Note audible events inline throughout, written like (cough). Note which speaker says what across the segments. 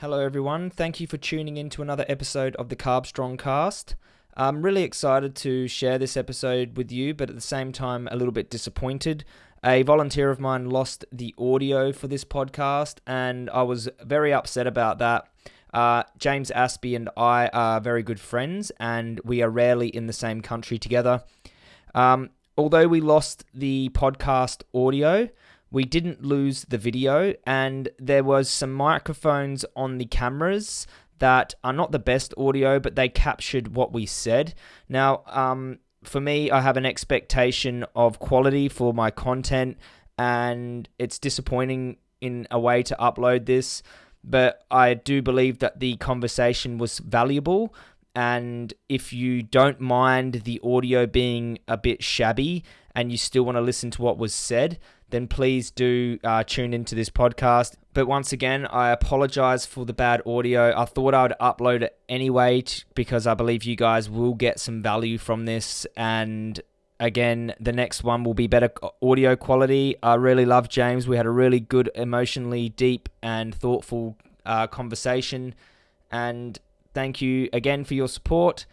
Speaker 1: Hello, everyone. Thank you for tuning in to another episode of the Carbstrong Cast. I'm really excited to share this episode with you, but at the same time, a little bit disappointed. A volunteer of mine lost the audio for this podcast, and I was very upset about that. Uh, James Aspey and I are very good friends, and we are rarely in the same country together. Um, although we lost the podcast audio, we didn't lose the video and there was some microphones on the cameras that are not the best audio but they captured what we said. Now um, for me i have an expectation of quality for my content and it's disappointing in a way to upload this but i do believe that the conversation was valuable and if you don't mind the audio being a bit shabby and you still want to listen to what was said then please do uh, tune into this podcast. But once again, I apologize for the bad audio. I thought I would upload it anyway t- because I believe you guys will get some value from this. And again, the next one will be better audio quality. I really love James. We had a really good, emotionally deep, and thoughtful uh, conversation. And thank you again for your support.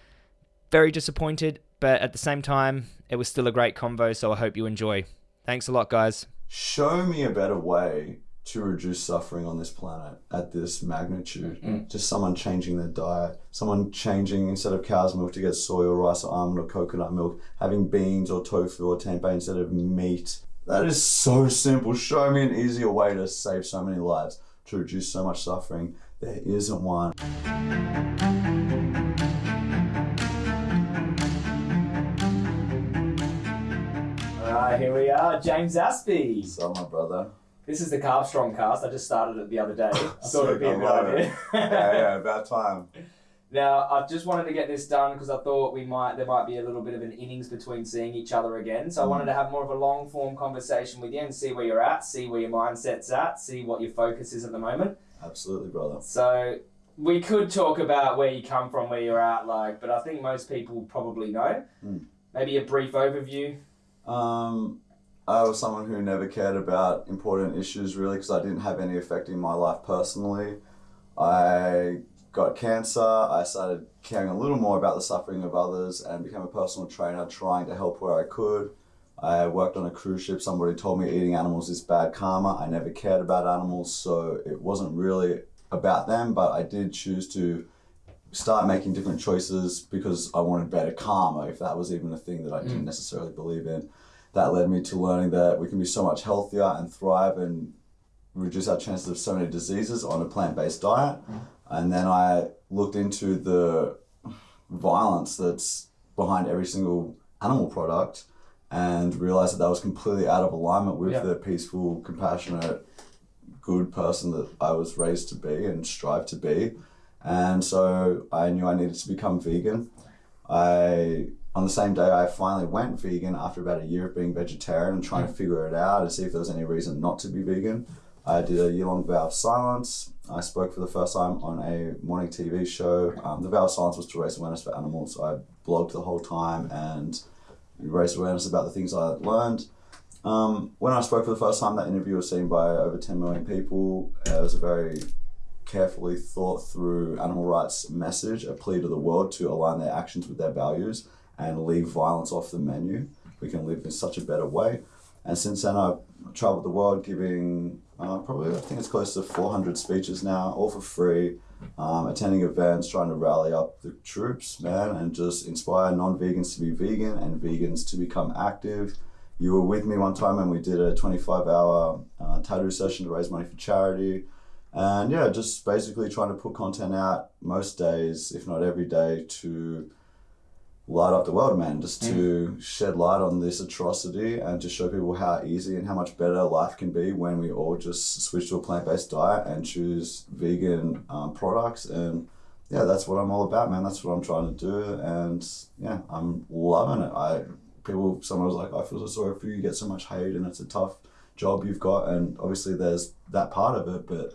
Speaker 1: Very disappointed, but at the same time, it was still a great convo. So I hope you enjoy. Thanks a lot, guys.
Speaker 2: Show me a better way to reduce suffering on this planet at this magnitude. Mm-hmm. Just someone changing their diet, someone changing instead of cow's milk to get soy or rice or almond or coconut milk, having beans or tofu or tempeh instead of meat. That is so simple. Show me an easier way to save so many lives, to reduce so much suffering. There isn't one.
Speaker 1: Alright, here we are, James.
Speaker 2: What's up, my brother?
Speaker 1: This is the Carbstrong cast. I just started it the other day. I (laughs) thought it'd be a good idea.
Speaker 2: yeah, yeah, about time. (laughs)
Speaker 1: Now, I just wanted to get this done because I thought we might there might be a little bit of an innings between seeing each other again. So I wanted to have more of a long form conversation with you and see where you're at, see where your mindset's at, see what your focus is at the moment.
Speaker 2: Absolutely, brother.
Speaker 1: So we could talk about where you come from, where you're at, like, but I think most people probably know.
Speaker 2: Mm.
Speaker 1: Maybe a brief overview.
Speaker 2: Um, I was someone who never cared about important issues really because I didn't have any effect in my life personally. I got cancer. I started caring a little more about the suffering of others and became a personal trainer trying to help where I could. I worked on a cruise ship. Somebody told me eating animals is bad karma. I never cared about animals, so it wasn't really about them, but I did choose to start making different choices because I wanted better karma, if that was even a thing that I didn't mm. necessarily believe in. That led me to learning that we can be so much healthier and thrive and reduce our chances of so many diseases on a plant based diet. Mm. And then I looked into the violence that's behind every single animal product and realized that that was completely out of alignment with yeah. the peaceful, compassionate, good person that I was raised to be and strive to be. And so I knew I needed to become vegan. I on the same day I finally went vegan after about a year of being vegetarian and trying to figure it out and see if there was any reason not to be vegan. I did a year long vow of silence. I spoke for the first time on a morning TV show. Um, the vow of silence was to raise awareness for animals. So I blogged the whole time and raised awareness about the things I had learned. Um, when I spoke for the first time, that interview was seen by over 10 million people. It was a very carefully thought through animal rights message, a plea to the world to align their actions with their values and leave violence off the menu. We can live in such a better way. And since then, I've traveled the world giving uh, probably, I think it's close to 400 speeches now, all for free, um, attending events, trying to rally up the troops, man, and just inspire non vegans to be vegan and vegans to become active. You were with me one time and we did a 25 hour uh, tattoo session to raise money for charity. And yeah, just basically trying to put content out most days, if not every day, to light up the world, man. Just to mm. shed light on this atrocity and to show people how easy and how much better life can be when we all just switch to a plant based diet and choose vegan um, products. And yeah, that's what I'm all about, man. That's what I'm trying to do. And yeah, I'm loving it. I people, someone was like, I feel so sorry for you. You get so much hate and it's a tough job you've got. And obviously, there's that part of it, but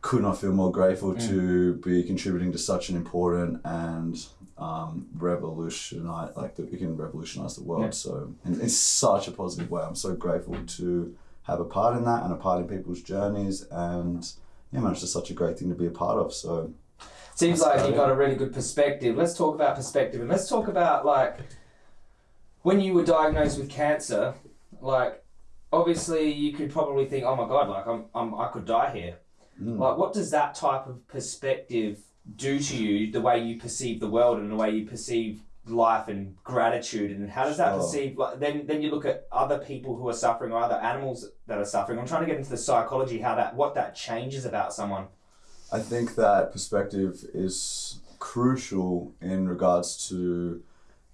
Speaker 2: could not feel more grateful mm. to be contributing to such an important and um, revolutionize like that we can revolutionize the world. Yeah. So in, in such a positive way, I'm so grateful to have a part in that and a part in people's journeys. And yeah, man, it's just such a great thing to be a part of. So
Speaker 1: Seems like you got a really good perspective. Let's talk about perspective and let's talk about like when you were diagnosed with cancer, like obviously you could probably think, oh my god, like I'm, I'm I could die here.
Speaker 2: Mm.
Speaker 1: Like what does that type of perspective do to you, the way you perceive the world and the way you perceive life and gratitude and how does that perceive like then then you look at other people who are suffering or other animals that are suffering. I'm trying to get into the psychology how that what that changes about someone.
Speaker 2: I think that perspective is crucial in regards to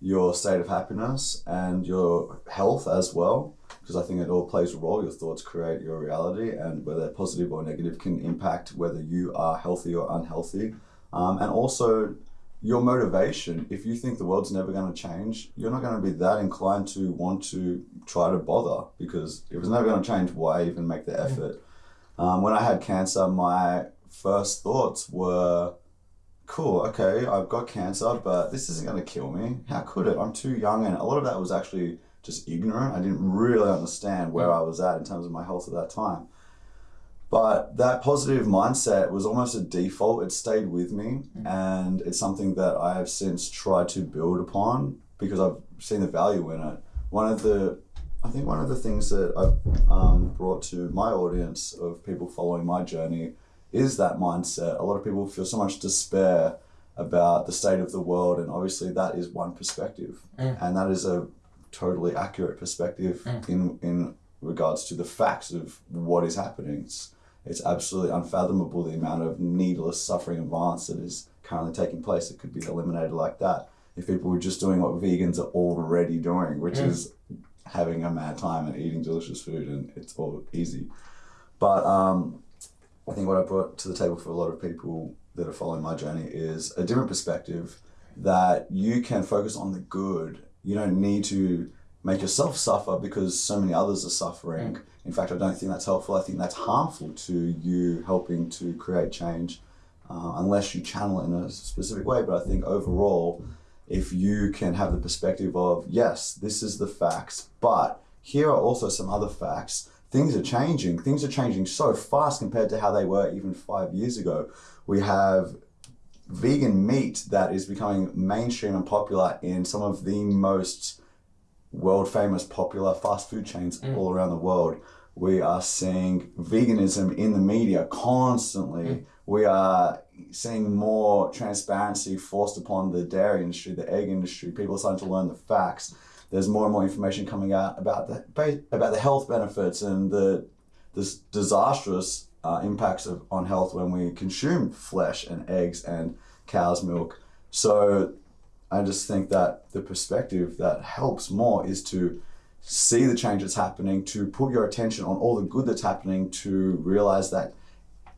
Speaker 2: your state of happiness and your health as well, because I think it all plays a role. Your thoughts create your reality, and whether positive or negative can impact whether you are healthy or unhealthy. Um, and also your motivation. If you think the world's never going to change, you're not going to be that inclined to want to try to bother because if it's never going to change, why even make the effort? Um, when I had cancer, my first thoughts were, cool, okay, I've got cancer, but this isn't going to kill me. How could it? I'm too young. And a lot of that was actually just ignorant. I didn't really understand where I was at in terms of my health at that time. But that positive mindset was almost a default. It stayed with me, and it's something that I have since tried to build upon because I've seen the value in it. One of the, I think one of the things that I've um, brought to my audience of people following my journey is that mindset. A lot of people feel so much despair about the state of the world, and obviously that is one perspective,
Speaker 1: Mm.
Speaker 2: and that is a totally accurate perspective
Speaker 1: Mm.
Speaker 2: in in regards to the facts of what is happening. It's, it's absolutely unfathomable the amount of needless suffering and violence that is currently taking place. It could be eliminated like that if people were just doing what vegans are already doing, which
Speaker 1: Mm.
Speaker 2: is having a mad time and eating delicious food, and it's all easy. But um, I think what I brought to the table for a lot of people that are following my journey is a different perspective that you can focus on the good. You don't need to make yourself suffer because so many others are suffering. In fact, I don't think that's helpful. I think that's harmful to you helping to create change uh, unless you channel it in a specific way. But I think overall, if you can have the perspective of, yes, this is the facts, but here are also some other facts. Things are changing. Things are changing so fast compared to how they were even five years ago. We have vegan meat that is becoming mainstream and popular in some of the most world famous popular fast food chains mm. all around the world. We are seeing veganism in the media constantly. Mm. We are seeing more transparency forced upon the dairy industry, the egg industry. People are starting to learn the facts. There's more and more information coming out about the about the health benefits and the this disastrous uh, impacts of, on health when we consume flesh and eggs and cow's milk. So I just think that the perspective that helps more is to see the change that's happening, to put your attention on all the good that's happening, to realize that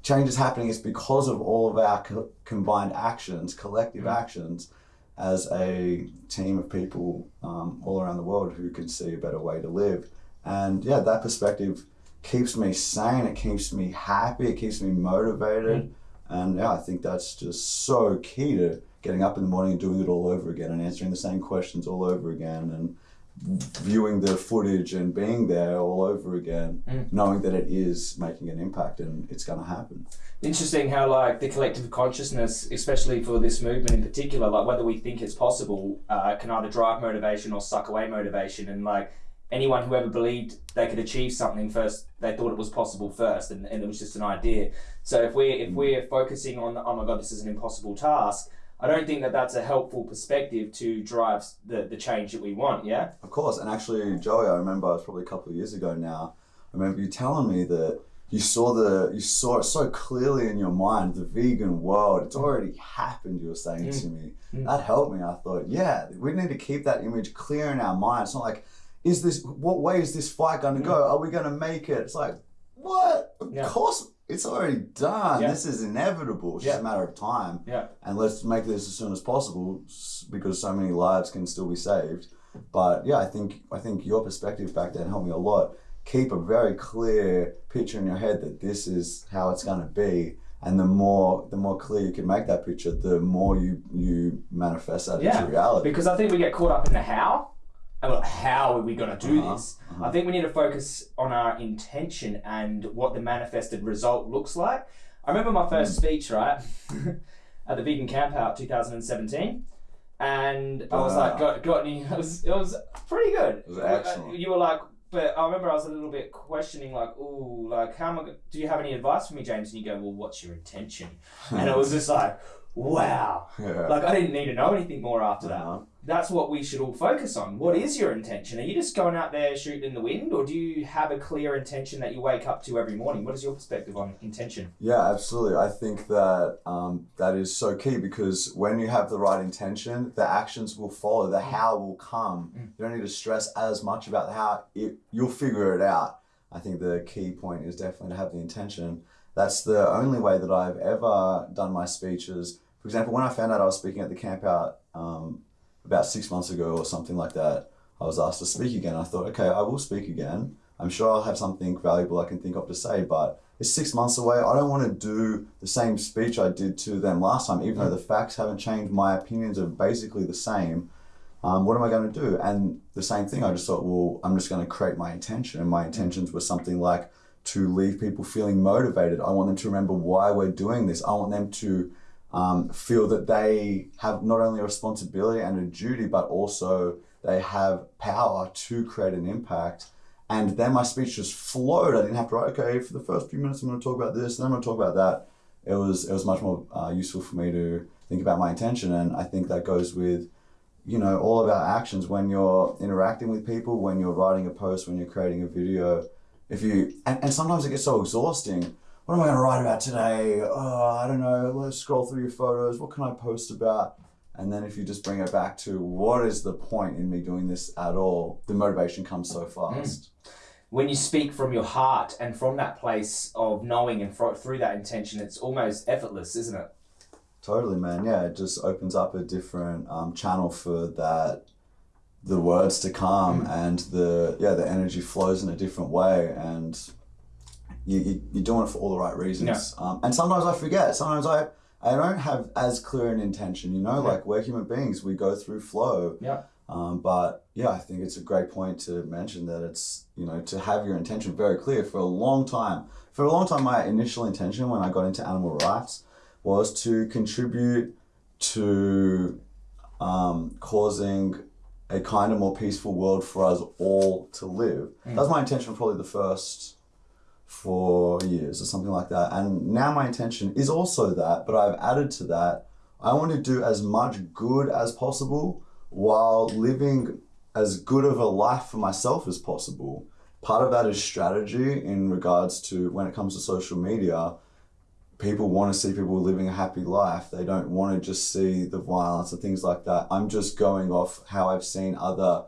Speaker 2: change is happening is because of all of our co- combined actions, collective actions, as a team of people um, all around the world who can see a better way to live. And yeah, that perspective keeps me sane, it keeps me happy, it keeps me motivated. And yeah, I think that's just so key to getting up in the morning and doing it all over again and answering the same questions all over again and viewing the footage and being there all over again,
Speaker 1: Mm.
Speaker 2: knowing that it is making an impact and it's going to happen.
Speaker 1: interesting how like the collective consciousness especially for this movement in particular like whether we think it's possible uh, can either drive motivation or suck away motivation and like anyone who ever believed they could achieve something first they thought it was possible first and, and it was just an idea so if we're if we're focusing on oh my god this is an impossible task i don't think that that's a helpful perspective to drive the, the change that we want yeah
Speaker 2: Of course, and actually, Joey, I remember it was probably a couple of years ago now. I remember you telling me that you saw the you saw it so clearly in your mind, the vegan world. It's already happened. You were saying to me
Speaker 1: Mm.
Speaker 2: that helped me. I thought, yeah, we need to keep that image clear in our mind. It's not like, is this what way is this fight going to go? Are we going to make it? It's like, what? Of
Speaker 1: Mm. Yeah.
Speaker 2: course, it's already done.
Speaker 1: Yeah.
Speaker 2: This is inevitable. It's just a matter of time
Speaker 1: yeah
Speaker 2: and let's make this as soon as possible because so many lives can still be saved. But yeah, I think I think your perspective back then helped me a lot. Keep a very clear picture in your head that this is how it's going to be, and the more the more clear you can make that picture, the more you you manifest that
Speaker 1: Yeah,
Speaker 2: into reality.
Speaker 1: because I think we get caught up in the how. And how are we going to do
Speaker 2: Uh-huh,
Speaker 1: this?
Speaker 2: uh-huh.
Speaker 1: I think we need to focus on our intention and what the manifested result looks like.
Speaker 3: I remember my first speech, right, (laughs) at the Vegan Camp Out 2017. And I was like, got, got any, it was, it was pretty good.
Speaker 2: It was excellent.
Speaker 3: You were like, but I remember I was a little bit questioning, like, ooh, like, how am I, go- do you have any advice for me, James? And you go, well, what's your intention? And it was just like, wow. (laughs)
Speaker 2: yeah.
Speaker 3: Like, I didn't need to know anything more after that
Speaker 2: Uh-huh.
Speaker 3: That's what we should all focus on. What is your intention? Are you just going out there shooting in the wind, or do you have a clear intention that you wake up to every morning? What is your perspective on intention?
Speaker 2: Yeah, absolutely. I think that um, that is so key because when you have the right intention, the actions will follow. The how will come.
Speaker 3: Mm.
Speaker 2: You don't need to stress as much about the how. It, you'll figure it out. I think the key point is definitely to have the intention. That's the only way that I've ever done my speeches. For example, when I found out I was speaking at the camp out um, about six months ago or something like that, I was asked to speak again. I thought, okay, I will speak again. I'm sure I'll have something valuable I can think of to say, but it's six months away. I don't want to do the same speech I did to them last time, even though the facts haven't changed. My opinions are basically the same. Um, what am I going to do? And the same thing, I just thought, well, I'm just going to create my intention. And my intentions were something like to leave people feeling motivated. I want them to remember why we're doing this. I want them to um, feel that they have not only a responsibility and a duty, but also they have power to create an impact. And then my speech just flowed. I didn't have to write, okay, for the first few minutes, I'm going to talk about this, and then I'm going to talk about that. It was it was much more uh, useful for me to think about my intention, and I think that goes with, you know, all of our actions when you're interacting with people, when you're writing a post, when you're creating a video. If you and, and sometimes it gets so exhausting. What am I going to write about today? Oh, I don't know. Let's scroll through your photos. What can I post about? And then if you just bring it back to what is the point in me doing this at all, the motivation comes so hmm. fast.
Speaker 3: When you speak from your heart and from that place of knowing and through that intention, it's almost effortless, isn't it?
Speaker 2: Totally, man. Yeah, it just opens up a different um, channel for that, the words to come, hmm. and the yeah, the energy flows in a different way, and you, you you're doing it for all the right reasons. Um, and sometimes I forget. Sometimes I I don't have as clear an intention. You know,
Speaker 3: Yeah.
Speaker 2: like we're human beings. We go through flow.
Speaker 3: Yeah.
Speaker 2: Um, but yeah, I think it's a great point to mention that it's you know to have your intention very clear for a long time. For a long time, my initial intention when I got into animal rights was to contribute to um, causing a kinder, more peaceful world for us all to live. That was my intention probably the first four years or something like that. And now my intention is also that, but I've added to that. I want to do as much good as possible while living as good of a life for myself as possible. Part of that is strategy in regards to when it comes to social media people want to see people living a happy life. They don't want to just see the violence and things like that. I'm just going off how I've seen other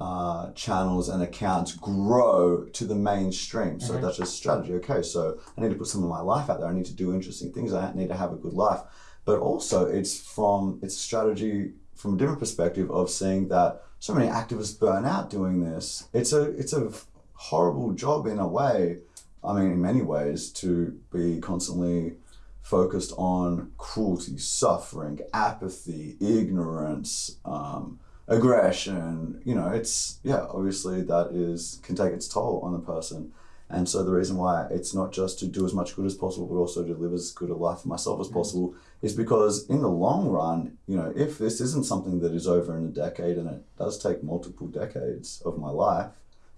Speaker 2: uh, channels and accounts grow to the mainstream. So that's just strategy. Okay, so I need to put some of my life out there. I need to do interesting things. I need to have a good life. But also, it's from it's a strategy from a different perspective of seeing that so many activists burn out doing this. It's a it's a horrible job in a way. I mean, in many ways, to be constantly focused on cruelty, suffering, apathy, ignorance, um, aggression. You know, it's yeah, obviously that is can take its toll on the person. And so the reason why it's not just to do as much good as possible, but also to live as good a life for myself as mm. possible, is because in the long run, you know, if this isn't something that is over in a decade, and it does take multiple decades of my life,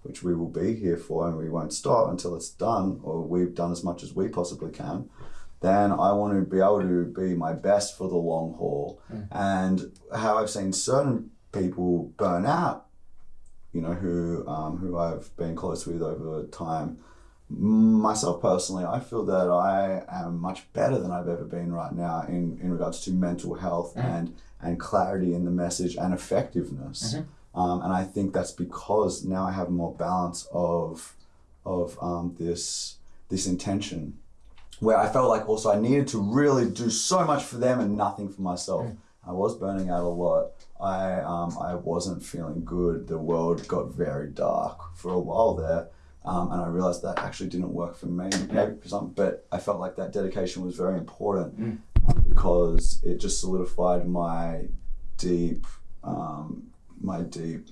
Speaker 2: which we will be here for, and we won't stop until it's done, or we've done as much as we possibly can, then I want to be able to be my best for the long haul. Mm. And how I've seen certain people burn out, you know, who um, who I've been close with over time. Myself personally, I feel that I am much better than I've ever been right now in, in regards to mental health and and clarity in the message and effectiveness. Um, and I think that's because now I have more balance of of um, this this intention, where I felt like also I needed to really do so much for them and nothing for myself. I was burning out a lot. I um, I wasn't feeling good. The world got very dark for a while there, um, and I realized that actually didn't work for me. Maybe for some, but I felt like that dedication was very important um, because it just solidified my deep um, my deep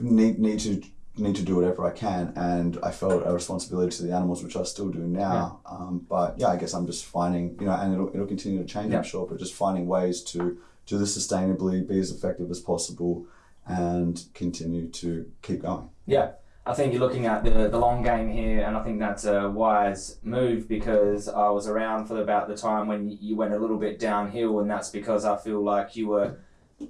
Speaker 2: need need to need to do whatever I can, and I felt a responsibility to the animals, which I still do now. Um, but yeah, I guess I'm just finding, you know, and it'll, it'll continue to change,
Speaker 1: Yeah.
Speaker 2: I'm sure, but just finding ways to do this sustainably, be as effective as possible, and continue to keep going.
Speaker 1: Yeah, I think you're looking at the, the long game here, and I think that's a wise move because I was around for about the time when you went a little bit downhill, and that's because I feel like you were.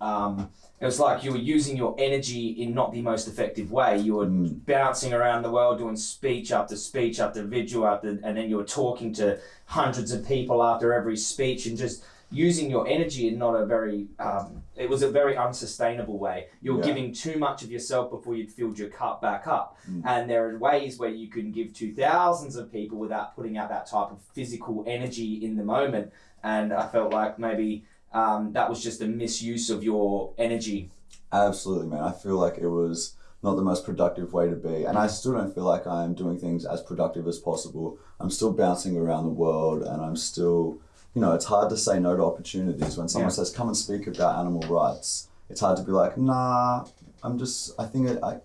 Speaker 1: Um, it was like you were using your energy in not the most effective way. You were
Speaker 2: Mm.
Speaker 1: bouncing around the world doing speech after speech after vigil after, and then you were talking to hundreds of people after every speech and just using your energy in not a very um, it was a very unsustainable way you're
Speaker 2: Yeah.
Speaker 1: giving too much of yourself before you'd filled your cup back up
Speaker 2: Mm.
Speaker 1: and there are ways where you can give to thousands of people without putting out that type of physical energy in the moment and i felt like maybe um, that was just a misuse of your energy
Speaker 2: Absolutely, man. I feel like it was not the most productive way to be. And I still don't feel like I'm doing things as productive as possible. I'm still bouncing around the world and I'm still, you know, it's hard to say no to opportunities. When someone
Speaker 1: Yeah.
Speaker 2: says, come and speak about animal rights, it's hard to be like, nah, I'm just, I think it, I,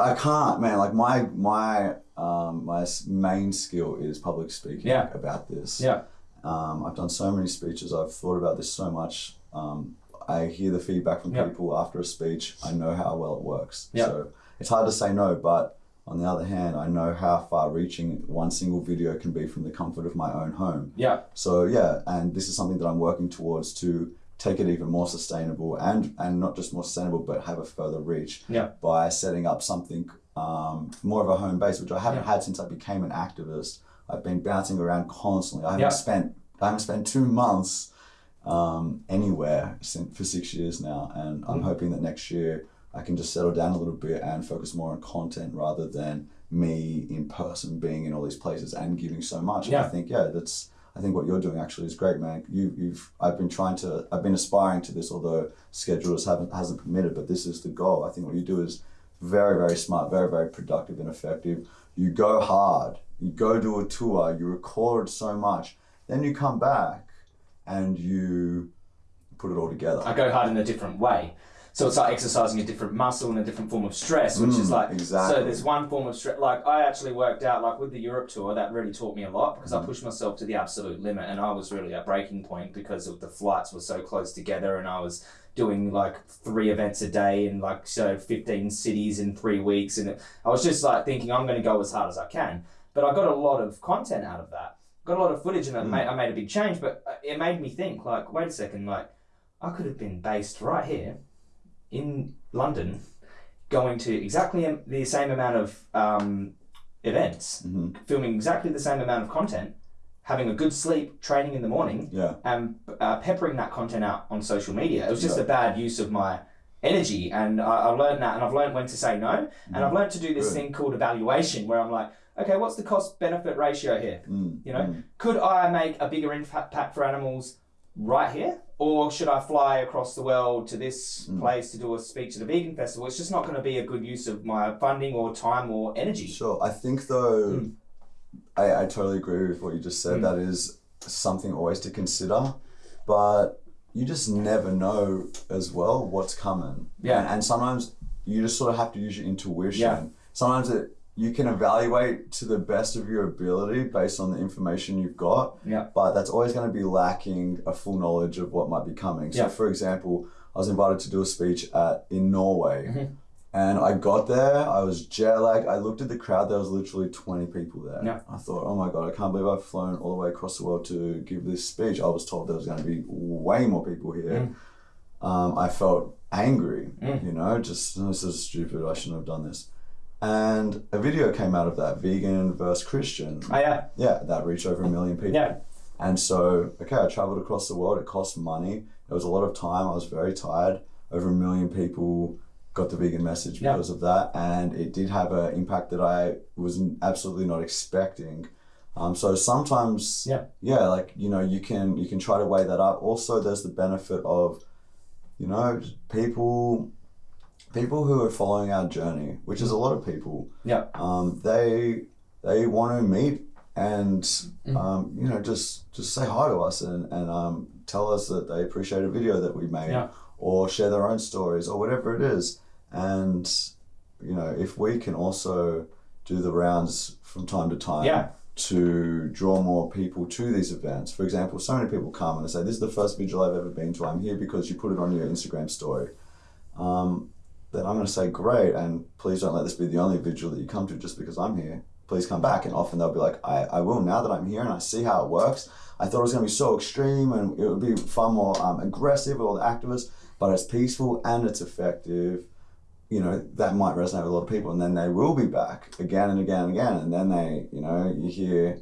Speaker 2: I can't, man. Like my, my, um, my main skill is public speaking
Speaker 1: Yeah.
Speaker 2: about this.
Speaker 1: yeah
Speaker 2: Um, I've done so many speeches. I've thought about this so much. Um, I hear the feedback from people after a speech. I know how well it works.
Speaker 1: Yeah.
Speaker 2: So it's hard to say no, but on the other hand, I know how far reaching one single video can be from the comfort of my own home.
Speaker 1: yeah
Speaker 2: So yeah, and this is something that I'm working towards to take it even more sustainable and and not just more sustainable, but have a further reach
Speaker 1: Yeah.
Speaker 2: by setting up something um, more of a home base, which I haven't
Speaker 1: Yeah.
Speaker 2: had since I became an activist. I've been bouncing around constantly. I haven't
Speaker 1: Yeah.
Speaker 2: spent I haven't spent two months um, anywhere since, for six years now, and I'm
Speaker 1: Mm.
Speaker 2: hoping that next year I can just settle down a little bit and focus more on content rather than me in person being in all these places and giving so much. And I think yeah, that's I think what you're doing actually is great, man. You, you've I've been trying to I've been aspiring to this, although schedules haven't hasn't permitted. But this is the goal. I think what you do is very very smart, very very productive and effective. You go hard. You go do a tour. You record so much. Then you come back and you put it all together.
Speaker 1: I go hard in a different way. So it's like exercising a different muscle and a different form of stress, which is
Speaker 2: Mm,
Speaker 1: like
Speaker 2: exactly.
Speaker 1: so. There's one form of stress. Like I actually worked out like with the Europe tour that really taught me a lot because
Speaker 2: Mm.
Speaker 1: I pushed myself to the absolute limit, and I was really at breaking point because of the flights were so close together, and I was doing like three events a day in like so 15 cities in three weeks, and I was just like thinking I'm going to go as hard as I can. But I got a lot of content out of that. Got a lot of footage, and it
Speaker 2: Mm.
Speaker 1: made, I made a big change. But uh, it made me think like, wait a second, like. I could have been based right here in London, going to exactly the same amount of um, events,
Speaker 2: hmm
Speaker 1: filming exactly the same amount of content, having a good sleep, training in the morning,
Speaker 2: Yeah.
Speaker 1: and uh, peppering that content out on social media. It was just
Speaker 2: Yeah.
Speaker 1: a bad use of my energy, and I, I learned that, and I've learned when to say no, and I've learned to do this
Speaker 2: Good.
Speaker 1: thing called evaluation, where I'm like, okay, what's the cost benefit ratio here?
Speaker 2: Mm,
Speaker 1: You know,
Speaker 2: mm.
Speaker 1: could I make a bigger impact for animals right here? Or should I fly across the world to this
Speaker 2: Mm.
Speaker 1: place to do a speech at a vegan festival? It's just not going to be a good use of my funding or time or energy.
Speaker 2: Sure. I think though,
Speaker 1: Mm.
Speaker 2: I, I totally agree with what you just said.
Speaker 1: Mm.
Speaker 2: That is something always to consider, but you just never know as well what's coming.
Speaker 1: Yeah.
Speaker 2: And, and sometimes you just sort of have to use your intuition.
Speaker 1: Yeah.
Speaker 2: Sometimes it you can evaluate to the best of your ability based on the information you've got.
Speaker 1: Yeah.
Speaker 2: But that's always going to be lacking a full knowledge of what might be coming. So,
Speaker 1: Yeah.
Speaker 2: for example, I was invited to do a speech at in Norway.
Speaker 1: Mhm.
Speaker 2: And I got there, I was jet lagged. I looked at the crowd, there was literally 20 people there.
Speaker 1: Yeah.
Speaker 2: I thought, oh my God, I can't believe I've flown all the way across the world to give this speech. I was told there was going to be way more people here. Um, I felt angry,
Speaker 1: Mm.
Speaker 2: you know, just, "Oh, this is stupid, I shouldn't have done this. And a video came out of that, vegan versus Christian.
Speaker 1: Oh, yeah.
Speaker 2: Yeah, that reached over a million people.
Speaker 1: Yeah.
Speaker 2: And so, okay, I traveled across the world. It cost money. It was a lot of time. I was very tired. Over a million people got the vegan message
Speaker 1: Yeah.
Speaker 2: because of that, and it did have an impact that I was absolutely not expecting. Um, so sometimes,
Speaker 1: Yeah.
Speaker 2: yeah, like you know, you can you can try to weigh that up. Also, there's the benefit of, you know, people people who are following our journey, which is a lot of people.
Speaker 1: Yeah.
Speaker 2: Um, they they want to meet and
Speaker 1: Mm.
Speaker 2: um, you know just just say hi to us and and um, tell us that they appreciate a video that we made
Speaker 1: Yeah.
Speaker 2: or share their own stories or whatever it is and you know, if we can also do the rounds from time to time
Speaker 1: Yeah.
Speaker 2: to draw more people to these events. For example, so many people come and they say, "This is the first vigil I've ever been to. I'm here because you put it on your Instagram story." Um, then I'm going to say, "Great," and please don't let this be the only vigil that you come to just because I'm here. Please come back, and often they'll be like, "I, I will now that I'm here and I see how it works." I thought it was going to be so extreme and it would be far more um, aggressive with all the activists, but it's peaceful and it's effective. You know that might resonate with a lot of people. And then they will be back again and again and again. And then they you know you hear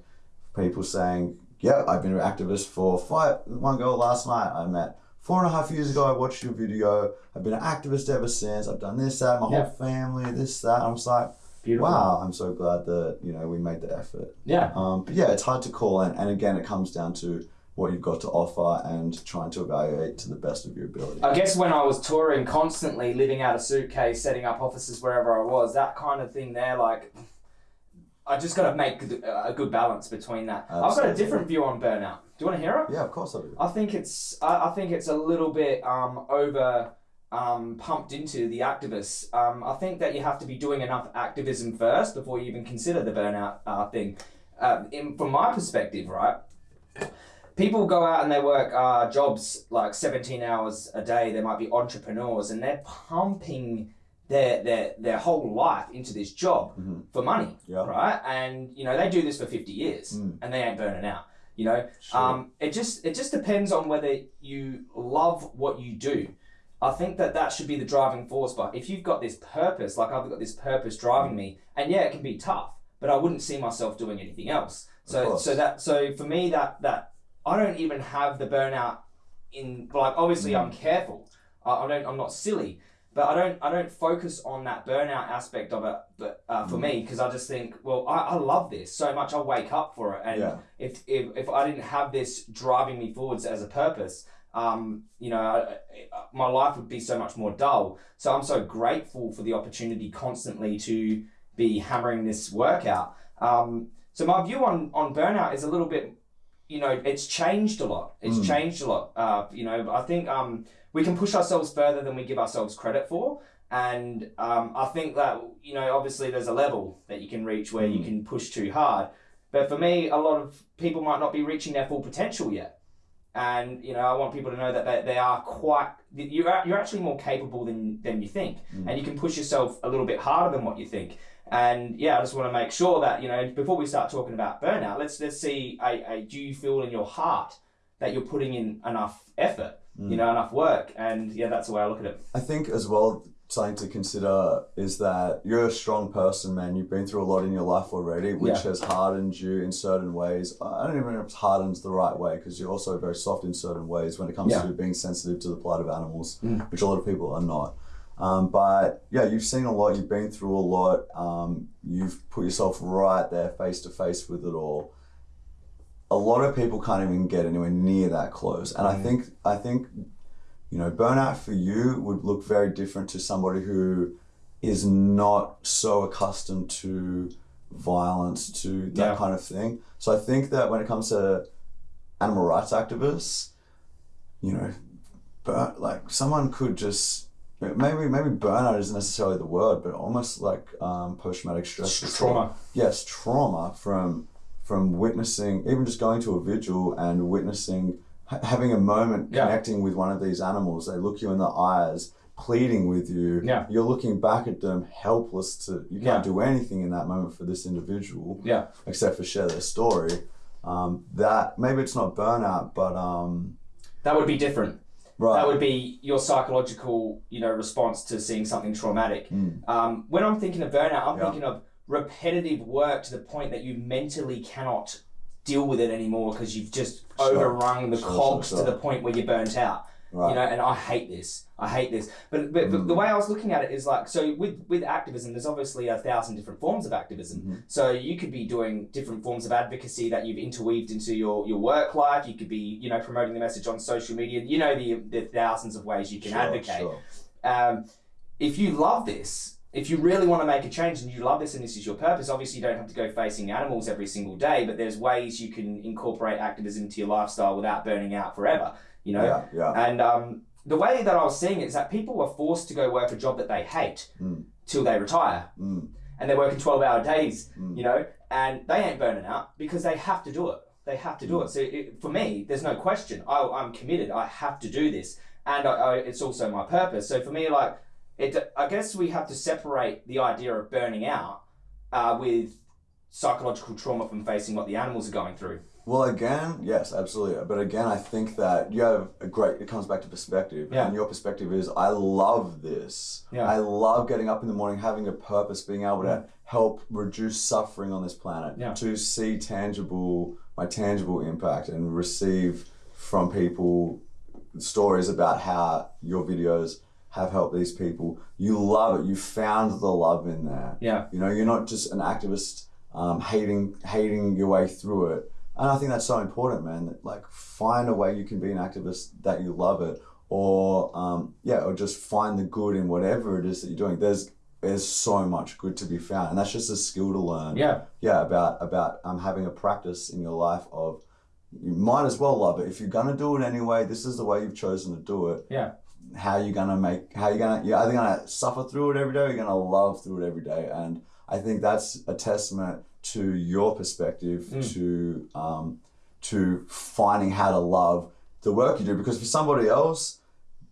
Speaker 2: people saying yeah i've been an activist for five one girl last night. I met four and a half years ago i watched your video i've been an activist ever since i've done this that my
Speaker 1: Yeah.
Speaker 2: whole family this that i'm just like
Speaker 1: Beautiful.
Speaker 2: wow i'm so glad that you know we made the effort
Speaker 1: Yeah.
Speaker 2: um, but yeah it's hard to call and, and again it comes down to what you've got to offer and trying to evaluate to the best of your ability
Speaker 1: I guess when I was touring constantly, living out a suitcase, setting up offices wherever I was, that kind of thing there, like, I just got to make a good balance between that. I've got a different view on burnout. Do you want to hear it?
Speaker 2: yeah of course i do
Speaker 1: I think it's I, I think it's a little bit um, over um, pumped into the activists. Um, I think that you have to be doing enough activism first before you even consider the burnout uh, thing. Uh, in, from my perspective, right, people go out and they work uh, jobs like 17 hours a day. They might be entrepreneurs and they're pumping their their their whole life into this job
Speaker 2: Mhm.
Speaker 1: for money,
Speaker 2: Yeah.
Speaker 1: right? And you know they do this for 50 years
Speaker 2: Mm.
Speaker 1: and they ain't burning out. You know,
Speaker 2: Sure.
Speaker 1: um, it just it just depends on whether you love what you do. I think that that should be the driving force. But if you've got this purpose, like I've got this purpose driving me, and yeah, it can be tough, but I wouldn't see myself doing anything else. So so that so for me that that I don't even have the burnout in like obviously I'm careful. I, I don't I'm not silly, but I don't I don't focus on that burnout aspect of it. But uh, for me, because I just think, well, I, I love this so much. I wake up for it, and
Speaker 2: Yeah.
Speaker 1: if, if if I didn't have this driving me forwards as a purpose, um, you know, I, I- my life would be so much more dull. So I'm so grateful for the opportunity constantly to be hammering this workout. Um, so my view on on burnout is a little bit, you know, it's changed a lot. It's
Speaker 2: Mm.
Speaker 1: changed a lot. Uh, you know, I think um, we can push ourselves further than we give ourselves credit for. And um, I think that, you know, obviously there's a level that you can reach where you
Speaker 2: Mm.
Speaker 1: can push too hard. But for me, a lot of people might not be reaching their full potential yet. And, you know, I want people to know that they, they are quite, you're, you're actually more capable than, than you think.
Speaker 2: Mm.
Speaker 1: And you can push yourself a little bit harder than what you think. And yeah, I just want to make sure that, you know, before we start talking about burnout, let's, let's see, a, a, do you feel in your heart that you're putting in enough effort,
Speaker 2: Mm.
Speaker 1: you know, enough work? And yeah, that's the way I look at it.
Speaker 2: I think as well something to consider is that you're a strong person, man. You've been through a lot in your life already, which
Speaker 1: Yeah.
Speaker 2: has hardened you in certain ways. I don't even know if hardens the right way because you're also very soft in certain ways when it comes
Speaker 1: Yeah.
Speaker 2: to being sensitive to the plight of animals,
Speaker 1: Mm.
Speaker 2: which a lot of people are not. Um, but yeah, you've seen a lot. You've been through a lot. Um, you've put yourself right there, face to face with it all. A lot of people can't even get anywhere near that close, and I
Speaker 1: Mm.
Speaker 2: think I think you know, burnout for you would look very different to somebody who is not so accustomed to violence, to that
Speaker 1: Yeah.
Speaker 2: kind of thing. So I think that when it comes to animal rights activists, you know, bur- like someone could just maybe maybe burnout isn't necessarily the word, but almost like um, post traumatic stress
Speaker 1: Trauma.
Speaker 2: yes, trauma from from witnessing, even just going to a vigil and witnessing, ha- having a moment
Speaker 1: Yeah.
Speaker 2: connecting with one of these animals. They look you in the eyes, pleading with you.
Speaker 1: Yeah.
Speaker 2: You're looking back at them, helpless to. You can't
Speaker 1: Yeah.
Speaker 2: do anything in that moment for this individual,
Speaker 1: Yeah.
Speaker 2: except for share their story. Um, that maybe it's not burnout, but um,
Speaker 1: That would be different.
Speaker 2: right.
Speaker 1: That would be your psychological, you know, response to seeing something traumatic.
Speaker 2: Mm.
Speaker 1: Um, when I'm thinking of burnout, I'm
Speaker 2: Yeah.
Speaker 1: thinking of repetitive work to the point that you mentally cannot deal with it anymore because you've just
Speaker 2: Sure.
Speaker 1: overrun the
Speaker 2: Sure,
Speaker 1: cogs
Speaker 2: sure,
Speaker 1: to the point where you're burnt out.
Speaker 2: right.
Speaker 1: You know, and I hate this. I hate this. But but, but
Speaker 2: Mm.
Speaker 1: the way I was looking at it is like so with with activism, there's obviously a thousand different forms of activism.
Speaker 2: Mhm.
Speaker 1: So you could be doing different forms of advocacy that you've interweaved into your your work life. You could be you know promoting the message on social media. You know the the thousands of ways you can advocate um, if you love this, if you really want to make a change and you love this and this is your purpose, obviously you don't have to go facing animals every single day, but there's ways you can incorporate activism into your lifestyle without burning out forever, you know?
Speaker 2: Yeah, yeah.
Speaker 1: And um, the way that I was seeing it is that people were forced to go work a job that they hate
Speaker 2: Mm.
Speaker 1: till they retire,
Speaker 2: Mm.
Speaker 1: and they're working twelve hour days,
Speaker 2: Mm.
Speaker 1: you know, and they ain't burning out because they have to do it. They have to do
Speaker 2: Mm.
Speaker 1: it. So it, for me, there's no question. I, I'm committed. I have to do this, and I, I, it's also my purpose. So for me, like it, I guess we have to separate the idea of burning out uh, with psychological trauma from facing what the animals are going through.
Speaker 2: Well, again, yes, absolutely. But again, I think that you have a great. It comes back to perspective,
Speaker 1: Yeah.
Speaker 2: and your perspective is, I love this.
Speaker 1: Yeah.
Speaker 2: I love getting up in the morning, having a purpose, being able to help reduce suffering on this planet,
Speaker 1: Yeah.
Speaker 2: to see tangible, my tangible impact, and receive from people stories about how your videos have helped these people. You love it. You found the love in there.
Speaker 1: Yeah.
Speaker 2: You know, you're not just an activist um, hating hating your way through it. And I think that's so important, man. That, like, find a way you can be an activist that you love it, or um, yeah, or just find the good in whatever it is that you're doing. There's there's so much good to be found, and that's just a skill to learn.
Speaker 1: Yeah.
Speaker 2: Yeah, about about um, having a practice in your life of you might as well love it if you're gonna do it anyway. This is the way you've chosen to do it.
Speaker 1: Yeah.
Speaker 2: How you gonna make? How you gonna? You're either gonna suffer through it every day, or you're gonna love through it every day. And I think that's a testament to your perspective
Speaker 1: Mm.
Speaker 2: to um, to finding how to love the work you do. Because for somebody else,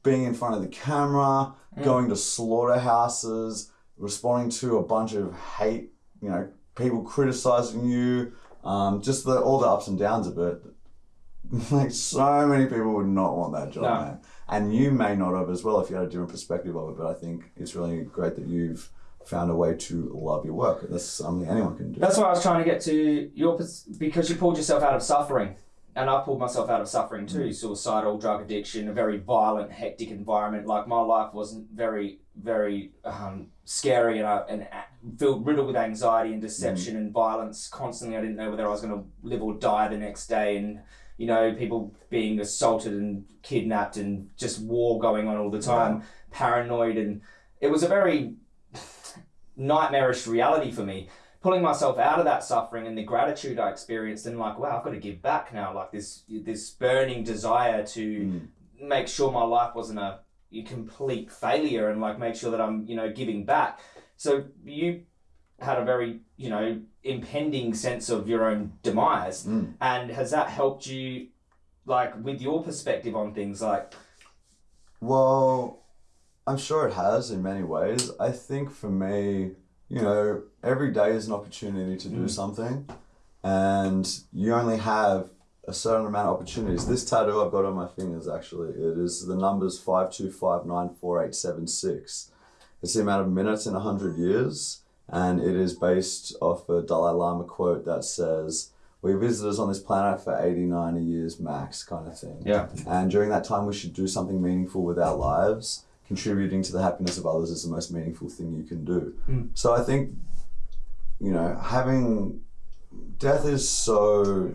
Speaker 2: being in front of the camera,
Speaker 1: Mm.
Speaker 2: going to slaughterhouses, responding to a bunch of hate, you know, people criticizing you, um, just the all the ups and downs of it. (laughs) Like so many people would not want that job,
Speaker 1: No.
Speaker 2: man. And you may not have as well if you had a different perspective of it. But I think it's really great that you've found a way to love your work. That's something anyone can do.
Speaker 1: That's why I was trying to get to your because you pulled yourself out of suffering, and I pulled myself out of suffering too. Suicidal, drug addiction, a very violent, hectic environment. Like my life wasn't very, very um, scary, and I and filled riddled with anxiety and deception and violence constantly. I didn't know whether I was going to live or die the next day, and you know, people being assaulted and kidnapped, and just war going on all the time. Paranoid, and it was a very nightmarish reality for me pulling myself out of that suffering and the gratitude I experienced and like wow I've got to give back now like this this burning desire to
Speaker 2: Mm.
Speaker 1: make sure my life wasn't a, a complete failure and like make sure that I'm you know giving back so you had a very you know impending sense of your own demise
Speaker 2: Mm.
Speaker 1: and has that helped you like with your perspective on things like
Speaker 2: Well, I'm sure it has in many ways. I think for me, you know, every day is an opportunity to do
Speaker 1: Mm.
Speaker 2: something, and you only have a certain amount of opportunities. This tattoo I've got on my fingers actually, it is the numbers five two five nine four eight seven six. It's the amount of minutes in hundred years, and it is based off a Dalai Lama quote that says. We visitors on this planet for 80, 90 years max, kind of thing.
Speaker 1: yeah
Speaker 2: And during that time, we should do something meaningful with our lives. Contributing to the happiness of others is the most meaningful thing you can do.
Speaker 1: Mm.
Speaker 2: So I think, you know, having death is so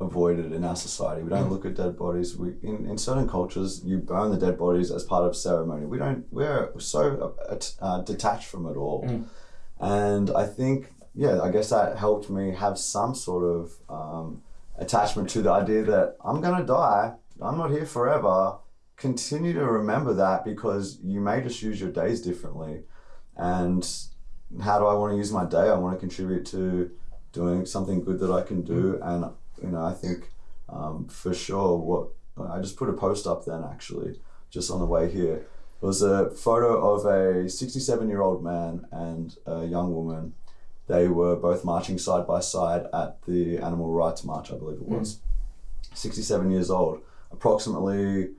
Speaker 2: avoided in our society. We don't
Speaker 1: Mm.
Speaker 2: look at dead bodies. We in, in certain cultures, you burn the dead bodies as part of ceremony. We don't. We're so uh, uh, detached from it all.
Speaker 1: Mm.
Speaker 2: And I think, yeah, I guess that helped me have some sort of um, attachment to the idea that I'm gonna die. I'm not here forever. Continue to remember that because you may just use your days differently. And how do I want to use my day? I want to contribute to doing something good that I can do. And you know, I think um, for sure what I just put a post up then actually just on the way here. It was a photo of a 67 year old man and a young woman. They were both marching side by side at the Animal Rights March, I believe it hmm. was. 67 years old. Approximately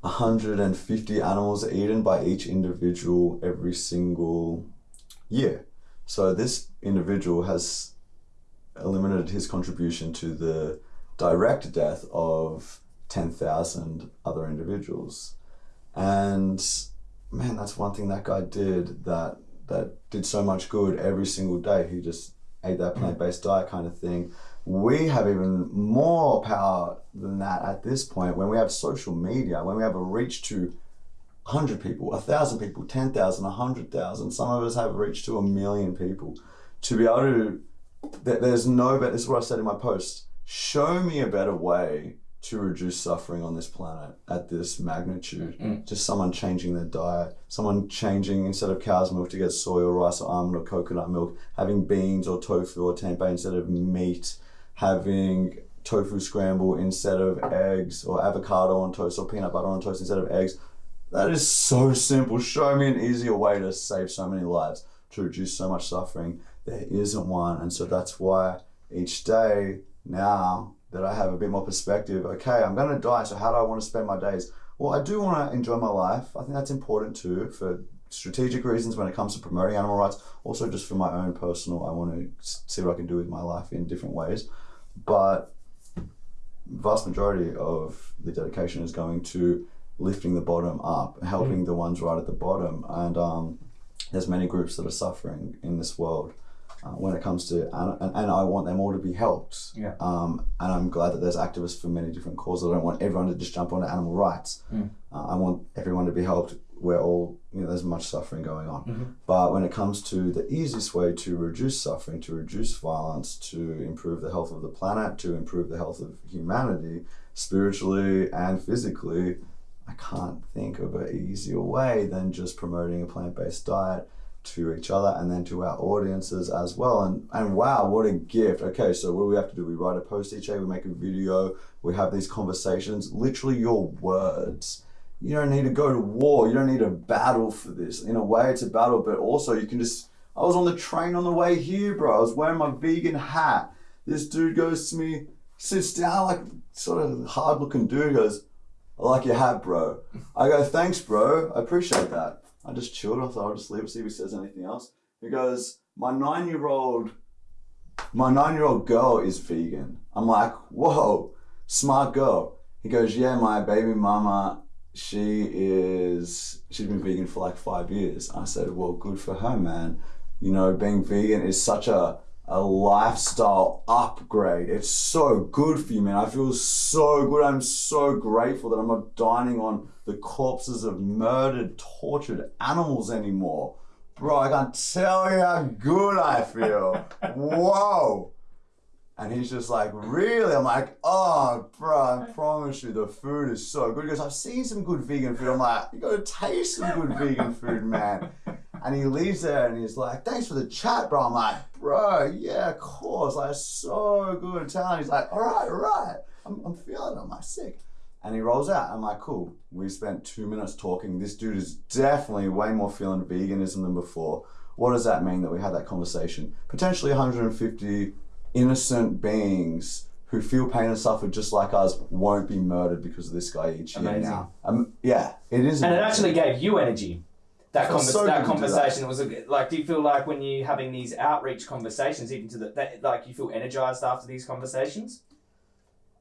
Speaker 2: 150 animals are eaten by each individual every single year. So this individual has eliminated his contribution to the direct death of 10,000 other individuals. And man, that's one thing that guy did that that did so much good every single day. He just ate that plant-based mm. diet kind of thing. We have even more power than that at this point when we have social media, when we have a reach to 100 people, 1,000 people, 10,000, 100,000. Some of us have reached to a million people. To be able to, th- there's no better, this is what I said in my post show me a better way to reduce suffering on this planet at this magnitude.
Speaker 3: Mm.
Speaker 2: Just someone changing their diet, someone changing instead of cow's milk to get soy or rice or almond or coconut milk, having beans or tofu or tempeh instead of meat, having tofu scramble instead of eggs or avocado on toast or peanut butter on toast instead of eggs. That is so simple. Show me an easier way to save so many lives, to reduce so much suffering. There isn't one. And so that's why each day now that I have a bit more perspective, okay, I'm going to die. So how do I want to spend my days? Well, I do want to enjoy my life. I think that's important too for strategic reasons when it comes to promoting animal rights. Also, just for my own personal, I want to see what I can do with my life in different ways. But vast majority of the dedication is going to lifting the bottom up, helping the ones right at the bottom. And um, there's many groups that are suffering in this world uh, when it comes to, and, and I want them all to be helped.
Speaker 3: Yeah.
Speaker 2: Um, and I'm glad that there's activists for many different causes. I don't want everyone to just jump onto animal rights.
Speaker 3: Mm.
Speaker 2: Uh, I want everyone to be helped. We're all, you know, there's much suffering going on.
Speaker 3: Mhm.
Speaker 2: But when it comes to the easiest way to reduce suffering, to reduce violence, to improve the health of the planet, to improve the health of humanity, spiritually and physically, I can't think of an easier way than just promoting a plant based diet to each other and then to our audiences as well. And and wow, what a gift. Okay, so what do we have to do? We write a post each day, we make a video, we have these conversations. Literally your words. You don't need to go to war. You don't need a battle for this. In a way, it's a battle, but also you can just. I was on the train on the way here, bro. I was wearing my vegan hat. This dude goes to me, sits down, like sort of hard looking dude, goes, I like your hat, bro. I go, thanks, bro. I appreciate that. I just chilled. I thought I'll just leave it, see if he says anything else. He goes, my nine year old, my nine year old girl is vegan. I'm like, whoa, smart girl. He goes, yeah, my baby mama, she is, she's been vegan for like five years. I said, well, good for her, man. You know, being vegan is such a, a lifestyle upgrade. It's so good for you, man. I feel so good. I'm so grateful that I'm not dining on the corpses of murdered, tortured animals anymore. Bro, I can't tell you how good I feel. Whoa. And he's just like, really? I'm like, oh, bro, I promise you, the food is so good. Goes, I've seen some good vegan food. I'm like, you gotta taste some good vegan food, man. And he leaves there and he's like, thanks for the chat, bro. I'm like, bro, yeah, of course. Like, so good. Telling he's like, all right, all right. I'm, I'm feeling it. I'm like, sick. And he rolls out. I'm like, cool. We spent two minutes talking. This dude is definitely way more feeling veganism than before. What does that mean that we had that conversation? Potentially 150 innocent beings who feel pain and suffer just like us won't be murdered because of this guy each year
Speaker 1: Amazing.
Speaker 2: now. Um, yeah, it is.
Speaker 1: And it actually gave you energy. That,
Speaker 2: so
Speaker 1: that
Speaker 2: do that.
Speaker 1: conversation was a, like. Do you feel like when you're having these outreach conversations, even to the that, like you feel energized after these conversations?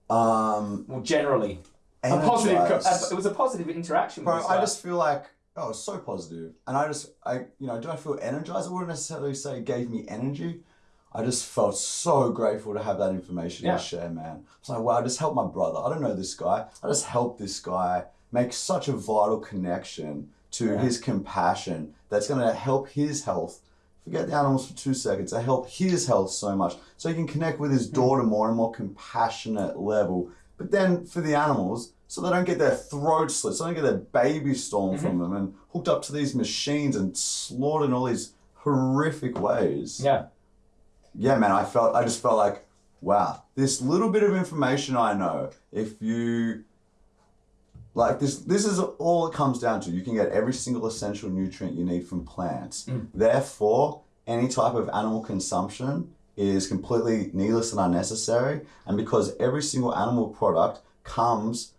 Speaker 2: Um,
Speaker 1: Well, generally, a positive. co- it was a positive interaction.
Speaker 2: Bro, I just feel like oh, so positive, and I just I you know do I feel energized? I wouldn't necessarily say it gave me energy. I just felt so grateful to have that information
Speaker 1: Yeah.
Speaker 2: to share, man. It's like wow, I just helped my brother. I don't know this guy. I just helped this guy make such a vital connection to
Speaker 1: Yeah.
Speaker 2: his compassion that's going to help his health. Forget the animals for two seconds. They help his health so much, so he can connect with his hmm. daughter more and more compassionate level. But then for the animals, so they don't get their throats slit, so they don't get their babies stolen from mm-hmm. them and hooked up to these machines and slaughtered in all these horrific ways.
Speaker 1: yeah.
Speaker 2: Yeah, man, I felt I just felt like, wow, this little bit of information I know, if you like this this is all it comes down to. You can get every single essential nutrient you need from plants. Mm. Therefore, any type of animal consumption is completely needless and unnecessary. And because every single animal product comes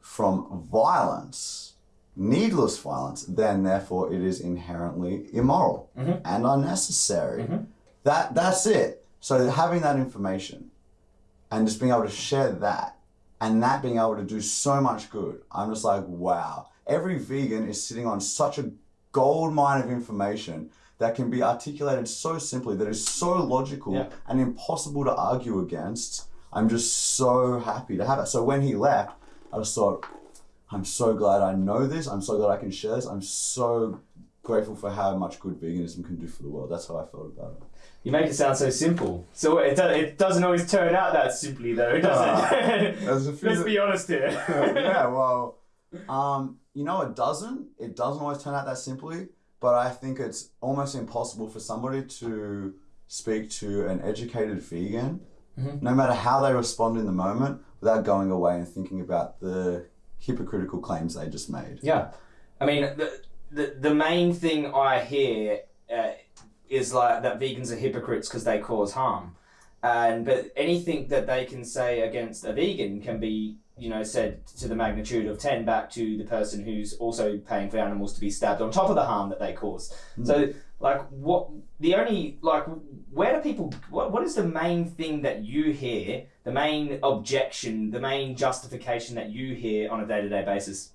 Speaker 2: from violence, needless violence, then therefore it is inherently immoral
Speaker 1: Mhm.
Speaker 2: and unnecessary.
Speaker 1: Mhm.
Speaker 2: That that's it. So having that information and just being able to share that and that being able to do so much good, I'm just like, wow. Every vegan is sitting on such a gold mine of information that can be articulated so simply, that is so logical
Speaker 1: Yeah.
Speaker 2: and impossible to argue against. I'm just so happy to have it. So when he left, I just thought, I'm so glad I know this. I'm so glad I can share this. I'm so grateful for how much good veganism can do for the world. That's how I felt about it.
Speaker 1: You make it sound so simple. So it, do- it doesn't always turn out that simply, though, (laughs) does it? (laughs)
Speaker 2: There's a few
Speaker 1: Let's be honest here. (laughs)
Speaker 2: yeah, well, um, you know, it doesn't. It doesn't always turn out that simply. But I think it's almost impossible for somebody to speak to an educated vegan,
Speaker 1: Mhm.
Speaker 2: no matter how they respond in the moment, without going away and thinking about the hypocritical claims they just made.
Speaker 1: Yeah, I mean the the, the main thing I hear uh, is like that vegans are hypocrites because they cause harm, and but anything that they can say against a vegan can be you know said to the magnitude of ten back to the person who's also paying for animals to be stabbed on top of the harm that they cause. So like what the only like where do people what, what is the main thing that you hear the main objection the main justification that you hear on a day-to-day basis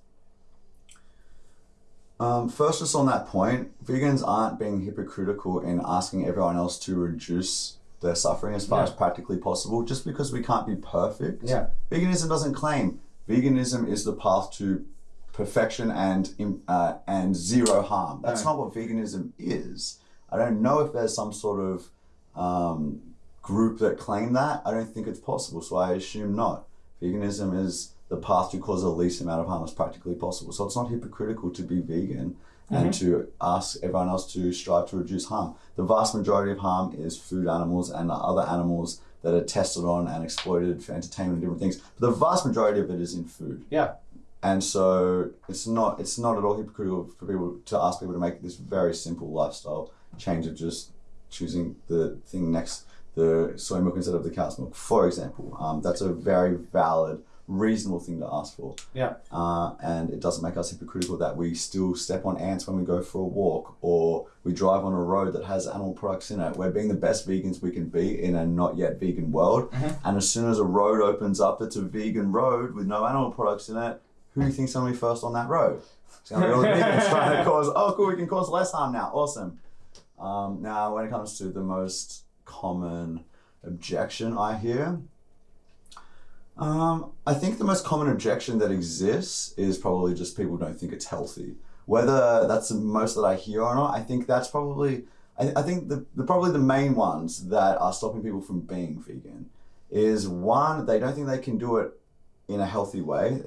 Speaker 2: Um, first, just on that point, vegans aren't being hypocritical in asking everyone else to reduce their suffering as far
Speaker 1: Yeah.
Speaker 2: as practically possible, just because we can't be perfect.
Speaker 1: Yeah.
Speaker 2: Veganism doesn't claim veganism is the path to perfection and uh, and zero harm. That's
Speaker 1: No.
Speaker 2: not what veganism is. I don't know if there's some sort of um, group that claim that. I don't think it's possible, so I assume not. Veganism is the path to cause the least amount of harm as practically possible. So it's not hypocritical to be vegan and to ask everyone else to strive to reduce harm. The vast majority of harm is food animals and other animals that are tested on and exploited for entertainment and different things. But the vast majority of it is in food.
Speaker 1: Yeah.
Speaker 2: And so it's not it's not at all hypocritical for people to ask people to make this very simple lifestyle change of just choosing the thing next the soy milk instead of the cow's milk, for example. Um, that's a very valid, reasonable thing to ask for.
Speaker 1: Yeah.
Speaker 2: Uh, and it doesn't make us hypocritical that we still step on ants when we go for a walk or we drive on a road that has animal products in it. We're being the best vegans we can be in a not yet vegan world. And as soon as a road opens up that's a vegan road with no animal products in it, who do you think's going to be first on that road? It's going to be all the (laughs) vegans trying to cause, oh, cool, we can cause less harm now. Awesome. Um, now, when it comes to the most common objection I hear, um, I think the most common objection that exists is probably just people don't think it's healthy. Whether that's the most that I hear or not, I think that's probably, I, I think the, the probably the main ones that are stopping people from being vegan is one, they don't think they can do it in a healthy way.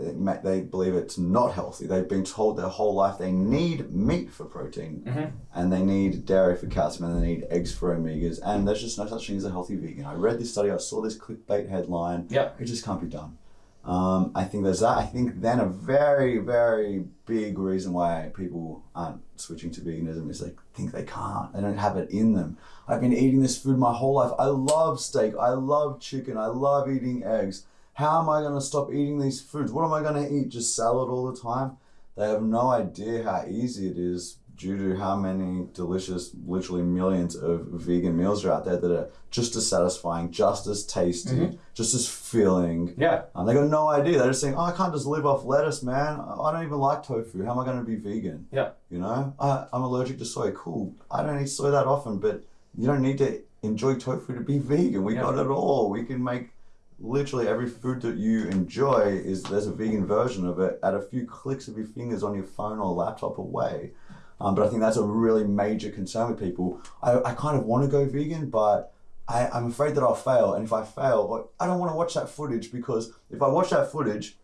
Speaker 2: They believe it's not healthy. They've been told their whole life they need meat for protein
Speaker 1: Mhm.
Speaker 2: and they need dairy for calcium and they need eggs for omegas and there's just no such thing as a healthy vegan. I read this study, I saw this clickbait headline.
Speaker 1: Yep.
Speaker 2: It just can't be done. Um, I think there's that. I think then a very, very big reason why people aren't switching to veganism is they think they can't. They don't have it in them. I've been eating this food my whole life. I love steak. I love chicken. I love eating eggs. How am I going to stop eating these foods? What am I going to eat? Just salad all the time? They have no idea how easy it is due to how many delicious, literally millions of vegan meals are out there that are just as satisfying, just as tasty, just as filling.
Speaker 1: Yeah.
Speaker 2: Um, they got no idea. They're just saying, "Oh, I can't just live off lettuce, man. I I don't even like tofu. How am I going to be vegan?"
Speaker 1: Yeah.
Speaker 2: You know, I, I'm allergic to soy. Cool. I don't eat soy that often, but you don't need to enjoy tofu to be vegan. We
Speaker 1: Yeah.
Speaker 2: got it all. We can make literally every food that you enjoy is there's a vegan version of it at a few clicks of your fingers on your phone or laptop away. Um, but I think that's a really major concern with people. I, I kind of want to go vegan, but I, I'm afraid that I'll fail. And if I fail, I don't want to watch that footage because if I watch that footage,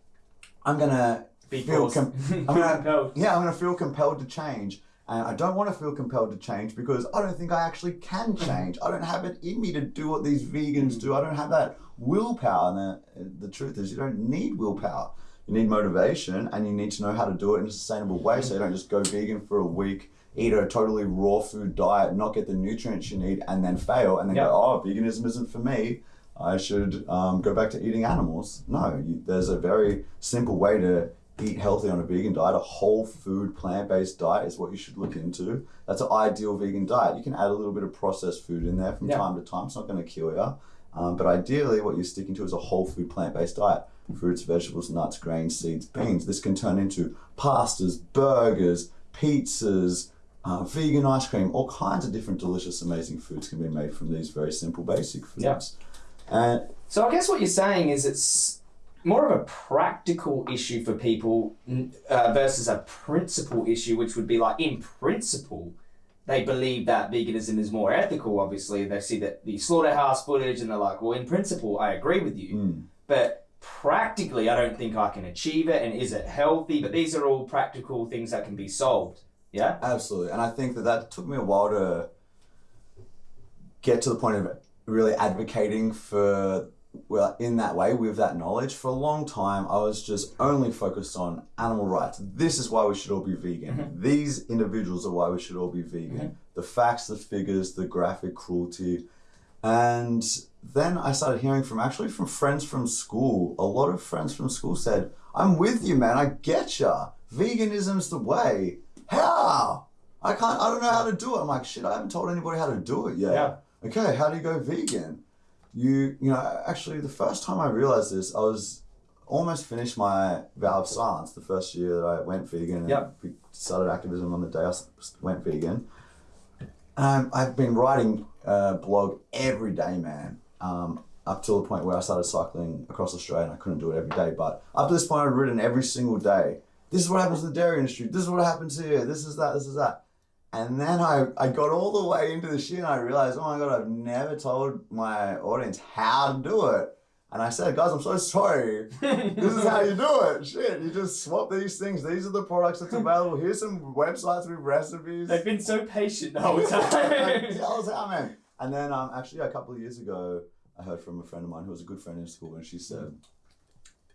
Speaker 2: I'm gonna
Speaker 1: Be
Speaker 2: feel com- (laughs) I'm gonna,
Speaker 1: Compelled.
Speaker 2: yeah, I'm gonna feel compelled to change. And I don't want to feel compelled to change because I don't think I actually can change. I don't have it in me to do what these vegans do. I don't have that willpower. And the, the truth is, you don't need willpower. You need motivation and you need to know how to do it in a sustainable way so you don't just go vegan for a week, eat a totally raw food diet, not get the nutrients you need, and then fail and then
Speaker 1: Yeah.
Speaker 2: go, oh, veganism isn't for me. I should um, go back to eating animals. No, you, there's a very simple way to eat healthy on a vegan diet. A whole food, plant based diet is what you should look into. That's an ideal vegan diet. You can add a little bit of processed food in there from
Speaker 1: Yeah.
Speaker 2: time to time. It's not going to kill you. Um, but ideally, what you're sticking to is a whole food, plant based diet fruits, vegetables, nuts, grains, seeds, beans. This can turn into pastas, burgers, pizzas, uh, vegan ice cream, all kinds of different delicious, amazing foods can be made from these very simple, basic foods.
Speaker 1: Yeah.
Speaker 2: And
Speaker 1: So I guess what you're saying is it's more of a practical issue for people uh, versus a principle issue, which would be like in principle, they believe that veganism is more ethical. Obviously, they see that the slaughterhouse footage, and they're like, "Well, in principle, I agree with you,
Speaker 2: Mm.
Speaker 1: but practically, I don't think I can achieve it. And is it healthy? But these are all practical things that can be solved. Yeah.
Speaker 2: Absolutely, and I think that that took me a while to get to the point of really advocating for well in that way with that knowledge. For a long time, I was just only focused on animal rights. This is why we should all be vegan. Mm-hmm. These individuals are why we should all be vegan. Mm-hmm. The facts, the figures, the graphic cruelty, and then I started hearing from actually from friends from school. A lot of friends from school said, "I'm with you, man. I get ya. Veganism's the way." How? I can't. I don't know how to do it. I'm like, shit. I haven't told anybody how to do it yet.
Speaker 1: Yeah.
Speaker 2: Okay, how do you go vegan? You, you know, actually, the first time I realized this, I was almost finished my vow of silence the first year that I went vegan and
Speaker 1: Yep.
Speaker 2: we started activism on the day I went vegan. Um, I've been writing a blog every day, man. Um, up till the point where I started cycling across Australia and I couldn't do it every day. But up to this point, I'd written every single day. This is what happens in the dairy industry. This is what happens here. This is that. This is that. And then I, I got all the way into the shit and I realized, oh my God, I've never told my audience how to do it. And I said, guys, I'm so sorry. This is how you do it. Shit, you just swap these things. These are the products that's available. Here's some websites with recipes.
Speaker 1: They've been so patient the whole
Speaker 2: Tell
Speaker 1: time. (laughs)
Speaker 2: us how, man. And then um, actually a couple of years ago, I heard from a friend of mine who was a good friend in school, and she said,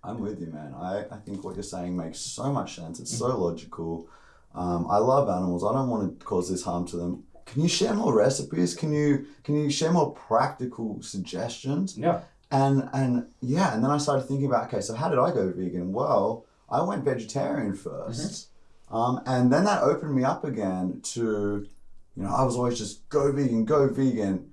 Speaker 2: "I'm with you, man. I, I think what you're saying makes so much sense. It's so logical. Um, I love animals. I don't want to cause this harm to them. Can you share more recipes? Can you can you share more practical suggestions?"
Speaker 1: yeah.
Speaker 2: And and yeah, and then I started thinking about okay, so how did I go vegan? Well, I went vegetarian 1st um, and then that opened me up again to, you know, I was always just go vegan, go vegan,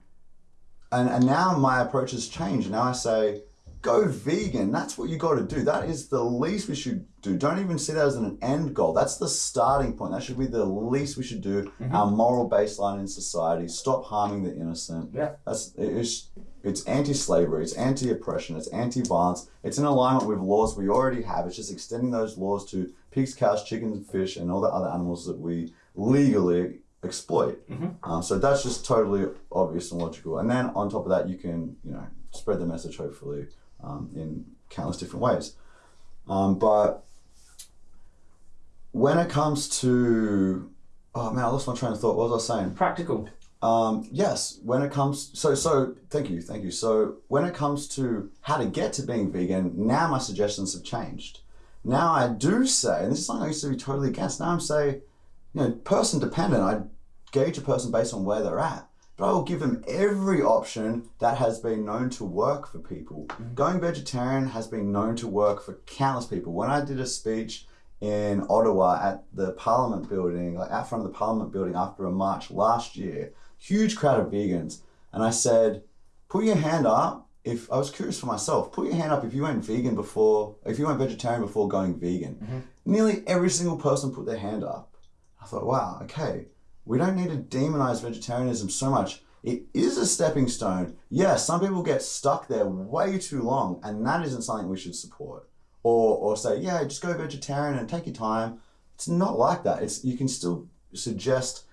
Speaker 2: and and now my approach has changed. Now I say, go vegan. That's what you got to do. That is the least we should do. Don't even see that as an end goal. That's the starting point. That should be the least we should do. Our moral baseline in society. Stop harming the innocent.
Speaker 1: Yeah.
Speaker 2: That's it's it's anti-slavery. It's anti-oppression. It's anti-violence. It's in alignment with laws we already have. It's just extending those laws to pigs, cows, chickens, fish, and all the other animals that we legally exploit. Um, so that's just totally obvious and logical. And then on top of that, you can you know spread the message hopefully um, in countless different ways. Um, but when it comes to oh man, I lost my train of thought. What was I saying?
Speaker 1: Practical.
Speaker 2: Um, yes, when it comes so so thank you, thank you. So when it comes to how to get to being vegan, now my suggestions have changed. Now I do say, and this is something I used to be totally against. Now I'm saying, you know, person dependent. I gauge a person based on where they're at, but I will give them every option that has been known to work for people. Mm-hmm. Going vegetarian has been known to work for countless people. When I did a speech in Ottawa at the Parliament building, like out front of the Parliament building after a march last year, huge crowd of vegans, and I said, put your hand up if I was curious for myself, put your hand up if you went vegan before, if you went vegetarian before going vegan. Mm-hmm. Nearly every single person put their hand up. I thought, wow, okay, we don't need to demonize vegetarianism so much. It is a stepping stone. Yes, some people get stuck there way too long, and that isn't something we should support. Or, or say, yeah, just go vegetarian and take your time. It's not like that. It's you can still suggest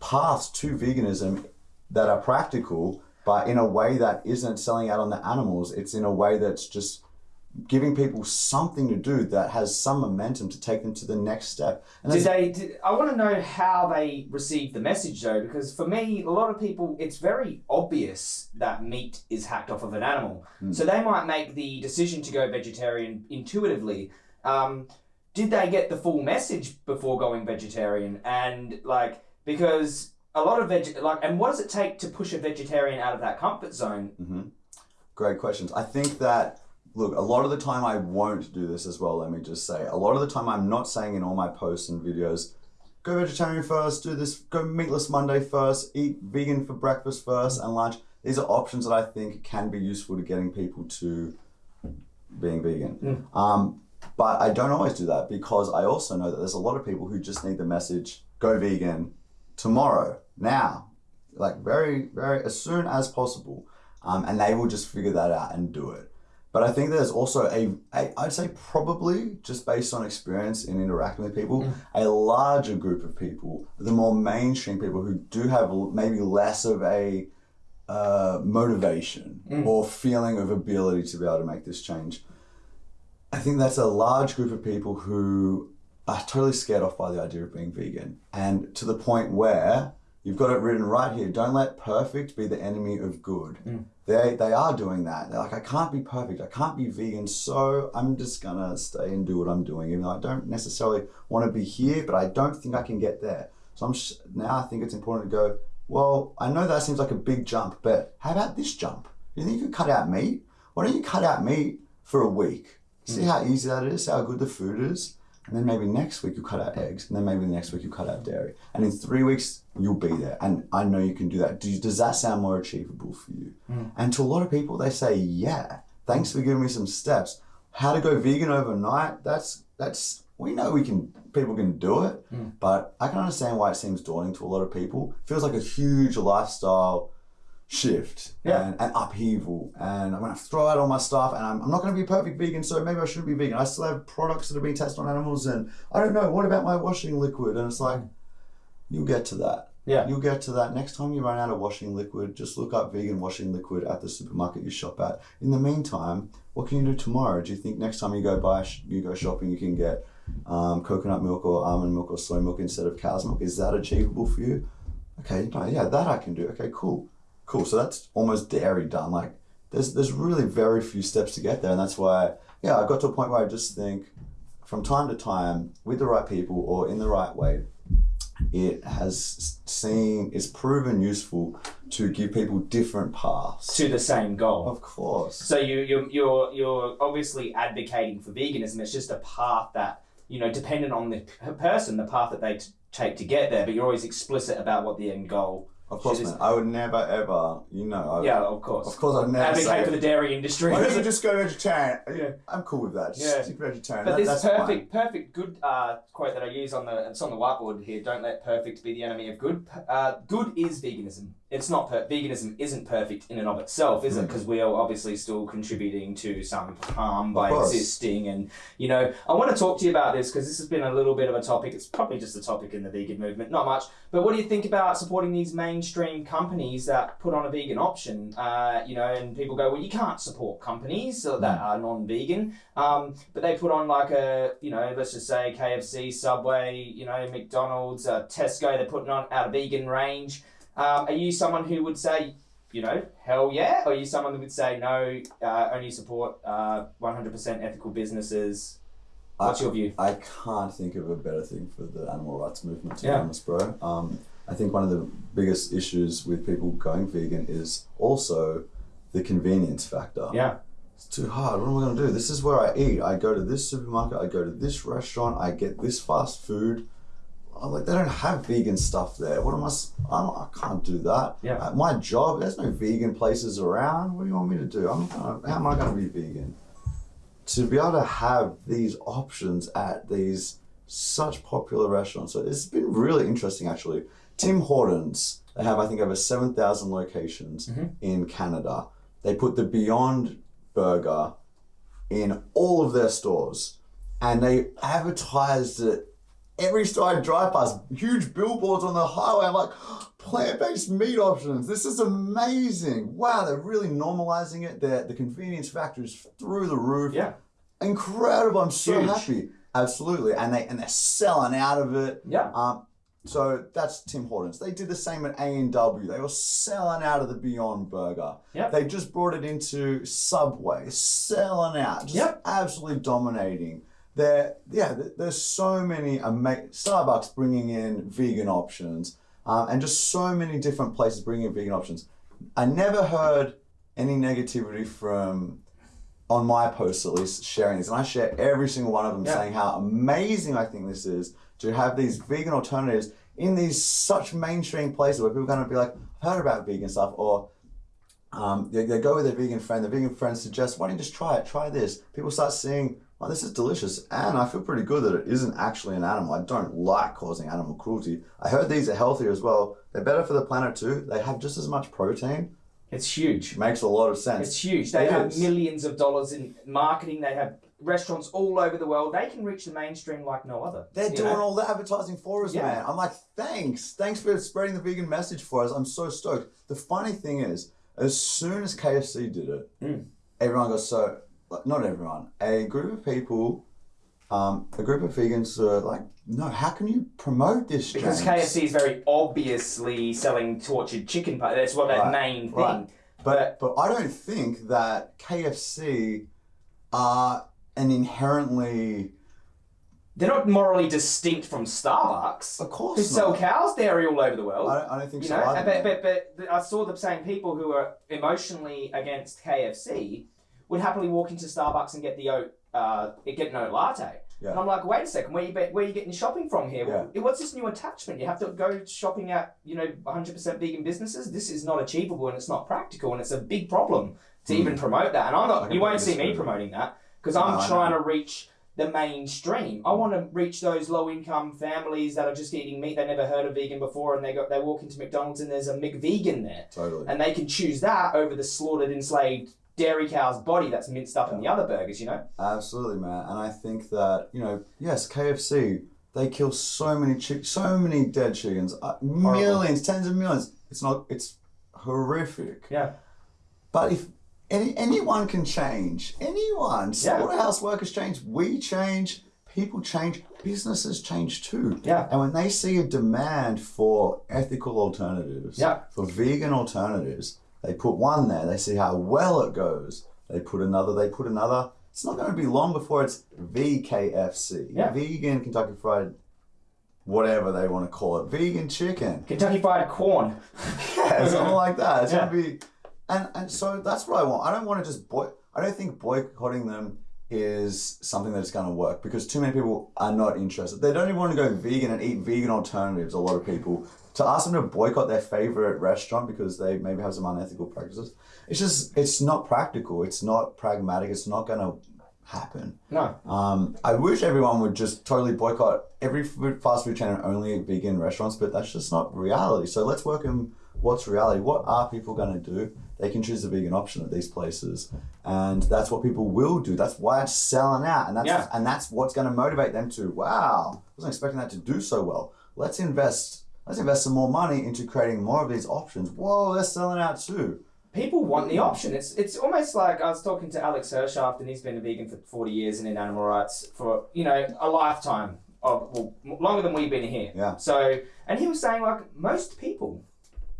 Speaker 2: paths to veganism that are practical, but in a way that isn't selling out on the animals. It's in a way that's just giving people something to do that has some momentum to take them to the next step. And
Speaker 1: Did they? Did, I want to know how they received the message though, because for me, a lot of people, it's very obvious that meat is hacked off of an animal. So they might make the decision to go vegetarian intuitively. Um, did they get the full message before going vegetarian? And like, because a lot of veg, like, and what does it take to push a vegetarian out of that comfort zone?
Speaker 2: Great questions. I think that look, a lot of the time I won't do this as well, let me just say. A lot of the time I'm not saying in all my posts and videos, go vegetarian first, do this, go meatless Monday first, eat vegan for breakfast first and lunch. These are options that I think can be useful to getting people to being vegan. Um, but I don't always do that because I also know that there's a lot of people who just need the message, go vegan tomorrow, now, like very, very, as soon as possible. Um, and they will just figure that out and do it. But I think there's also a, a I'd say probably just based on experience in interacting with people,
Speaker 1: Mm.
Speaker 2: a larger group of people, the more mainstream people who do have maybe less of a uh, motivation
Speaker 1: Mm.
Speaker 2: or feeling of ability to be able to make this change. I think that's a large group of people who are totally scared off by the idea of being vegan, and to the point where you've got it written right here: don't let perfect be the enemy of good. Mm. They they are doing that. They're like, I can't be perfect. I can't be vegan, so I'm just gonna stay and do what I'm doing. Even though I don't necessarily want to be here, but I don't think I can get there. So I'm sh- now I think it's important to go. Well, I know that seems like a big jump, but how about this jump? You think you could cut out meat? Why don't you cut out meat for a week? See mm. how easy that is, how good the food is, and then maybe next week you cut out eggs, and then maybe the next week you cut out dairy, and in three weeks you'll be there. And I know you can do that. Do you, does that sound more achievable for you? Hmm. And to a lot of people, they say, "Yeah, thanks for giving me some steps." How to go vegan overnight? That's that's we know we can. People can do it, hmm. but I can understand why it seems daunting to a lot of people. feels like a huge lifestyle shift
Speaker 1: Yeah.
Speaker 2: and, and upheaval. And I'm gonna throw out all my stuff and I'm, I'm not gonna be a perfect vegan so maybe I shouldn't be vegan. I still have products that have been tested on animals and I don't know what about my washing liquid? And it's like you'll get to that.
Speaker 1: Yeah.
Speaker 2: you'll get to that. Next time you run out of washing liquid just look up vegan washing liquid at the supermarket you shop at. In the meantime what can you do tomorrow? Do you think next time you go buy you go shopping you can get um, coconut milk or almond milk or soy milk instead of cow's milk? Is that achievable for you? Okay no, yeah that I can do. Okay cool cool so that's almost dairy done like there's there's really very few steps to get there and that's why yeah I got to a point where I just think from time to time with the right people or in the right way it has seen it's proven useful to give people different paths
Speaker 1: To the same goal.
Speaker 2: of course
Speaker 1: So you you're you're you're obviously advocating for veganism. It's just a path that you know, dependent on the person, the path that they t- take to get there. But you're always explicit about what the end goal.
Speaker 2: Of course
Speaker 1: Should
Speaker 2: man I would never ever you know I,
Speaker 1: Yeah, of course.
Speaker 2: of course I'd never
Speaker 1: Advocate
Speaker 2: say
Speaker 1: for the dairy industry.
Speaker 2: why don't you just go vegetarian (laughs)
Speaker 1: Yeah.
Speaker 2: I'm cool with that just
Speaker 1: Yeah.
Speaker 2: stick vegetarian
Speaker 1: But
Speaker 2: That-
Speaker 1: this
Speaker 2: that's fine.
Speaker 1: perfect, perfect, good uh, quote that I use on the it's on the whiteboard here. Don't let perfect be the enemy of good. Uh, good is veganism. It's not per- veganism isn't perfect in and of itself, is it?
Speaker 2: Mm.
Speaker 1: Because we are obviously still contributing to some harm by existing. And you know, I want to talk to you about this because this has been a little bit of a topic. It's probably just a topic in the vegan movement, not much. But what do you think about supporting these mainstream companies that put on a vegan option? Uh, you know, and people go, well, you can't support companies that are non-vegan. Um, but they put on like a, you know, let's just say KFC, Subway, you know, McDonald's, uh, Tesco. They're putting on out a vegan range. Um, are you someone who would say, you know, hell yeah? Or are you someone who would say no, uh, only support uh, 100% ethical businesses? What's
Speaker 2: I-
Speaker 1: your view?
Speaker 2: I can't think of a better thing for the animal rights movement, to
Speaker 1: Yeah.
Speaker 2: be honest, bro. Um, I think one of the biggest issues with people going vegan is also the convenience factor.
Speaker 1: Yeah.
Speaker 2: It's too hard. What am I going to do? This is where I eat. I go to this supermarket, I go to this restaurant, I get this fast food. I'm like, they don't have vegan stuff there. What am I? don't, I can't do that.
Speaker 1: Yeah.
Speaker 2: At my job, there's no vegan places around. What do you want me to do? I'm gonna, how am I going to be vegan? To be able to have these options at these such popular restaurants. So it's been really interesting, actually. Tim Hortons, they have, I think, over 7,000 locations
Speaker 1: Mhm.
Speaker 2: in Canada. They put the Beyond Burger in all of their stores and they advertised it every I drive past, huge billboards on the highway. I'm like, plant-based meat options. This is amazing. Wow, they're really normalizing it. They're, the convenience factor is through the roof.
Speaker 1: Yeah.
Speaker 2: Incredible. I'm so
Speaker 1: Huge.
Speaker 2: happy. Absolutely. And they and they're selling out of it.
Speaker 1: Yeah.
Speaker 2: Um, so that's Tim Hortons. They did the same at A and W. They were selling out of the Beyond Burger.
Speaker 1: Yep.
Speaker 2: They just brought it into Subway, selling out, just
Speaker 1: Yep.
Speaker 2: absolutely dominating. There, yeah, there's so many ama- Starbucks bringing in vegan options, um, and just so many different places bringing in vegan options. I never heard any negativity from on my posts at least sharing this, and I share every single one of them
Speaker 1: Yeah.
Speaker 2: saying how amazing I think this is to have these vegan alternatives in these such mainstream places where people are going to be like, I've heard about vegan stuff, or um, they, they go with their vegan friend. The vegan friend suggests, why don't you just try it? Try this. People start seeing, oh, this is delicious, and I feel pretty good that it isn't actually an animal. I don't like causing animal cruelty. I heard these are healthier as well. They're better for the planet too. They have just as much protein.
Speaker 1: It's huge.
Speaker 2: Makes a lot of sense.
Speaker 1: It's huge. They
Speaker 2: It
Speaker 1: have
Speaker 2: is.
Speaker 1: millions of dollars in marketing. They have restaurants all over the world. They can reach the mainstream like no other.
Speaker 2: They're doing
Speaker 1: know?
Speaker 2: all the advertising for us,
Speaker 1: Yeah.
Speaker 2: man. I'm like, thanks. Thanks for spreading the vegan message for us. I'm so stoked. The funny thing is, as soon as KFC did it,
Speaker 1: Mm.
Speaker 2: everyone got so, not everyone, a group of people, um, a group of vegans are like, no, how can you promote this,
Speaker 1: Because
Speaker 2: James?
Speaker 1: KFC is very obviously selling tortured chicken. part. That's what that
Speaker 2: Right,
Speaker 1: main thing.
Speaker 2: right. But, but I don't think that KFC are an inherently,
Speaker 1: They're not morally distinct from Starbucks.
Speaker 2: of course
Speaker 1: Who
Speaker 2: not.
Speaker 1: sell cows dairy all over the world.
Speaker 2: I don't, I don't think
Speaker 1: you
Speaker 2: so
Speaker 1: know,
Speaker 2: either.
Speaker 1: but, but, but I saw the same people who are emotionally against KFC would happily walk into Starbucks and get the oat, uh, get an oat latte.
Speaker 2: Yeah.
Speaker 1: And I'm like, wait a second, where you be- where you getting shopping from here?
Speaker 2: Yeah.
Speaker 1: What's this new attachment? You have to go shopping at you know 100% vegan businesses. This is not achievable and it's not practical and it's a big problem to
Speaker 2: Hmm.
Speaker 1: even promote that. And I'm not. You won't see me promoting that because I'm
Speaker 2: No,
Speaker 1: trying to reach the mainstream. I want to reach those low income families that are just eating meat. They never heard of vegan before, and they go they walk into McDonald's and there's a McVegan there,
Speaker 2: Totally.
Speaker 1: and they can choose that over the slaughtered enslaved dairy cow's body that's minced up in the other burgers. You know.
Speaker 2: Absolutely, man. And I think that, you know, yes, KFC, they kill so many chick, so many dead chickens, uh, millions, tens of millions. It's not, it's horrific.
Speaker 1: Yeah.
Speaker 2: But if any, anyone can change, anyone,
Speaker 1: Yeah.
Speaker 2: slaughterhouse workers change, we change, people change, businesses change too.
Speaker 1: Yeah.
Speaker 2: And when they see a demand for ethical alternatives,
Speaker 1: Yeah.
Speaker 2: for vegan alternatives, they put one there, they see how well it goes. They put another, they put another. It's not going to be long before it's VKFC,
Speaker 1: Yeah.
Speaker 2: vegan Kentucky Fried, whatever they want to call it, vegan chicken.
Speaker 1: Kentucky Fried Corn. (laughs)
Speaker 2: Yeah, something like that. It's
Speaker 1: Yeah.
Speaker 2: gonna be, and and so that's what I want. I don't want to just boy. I don't think boycotting them is something that's going to work because too many people are not interested. They don't even want to go vegan and eat vegan alternatives. A lot of people to ask them to boycott their favorite restaurant because they maybe have some unethical practices. It's just it's not practical. It's not pragmatic. It's not going to happen.
Speaker 1: No.
Speaker 2: Um, I wish everyone would just totally boycott every food, fast food chain and only vegan restaurants, but that's just not reality. So let's work in what's reality. What are people going to do? They can choose the vegan option at these places, and that's what people will do. That's why it's selling out, and that's
Speaker 1: Yeah.
Speaker 2: and that's what's going to motivate them to. Wow, I wasn't expecting that to do so well. Let's invest. Let's invest some more money into creating more of these options. Whoa, they're selling out too.
Speaker 1: People want the option. It's it's almost like I was talking to Alex Hershaft, and he's been a vegan for forty years and in animal rights for you know a lifetime of well, longer than we've been here.
Speaker 2: Yeah.
Speaker 1: So, and he was saying like most people,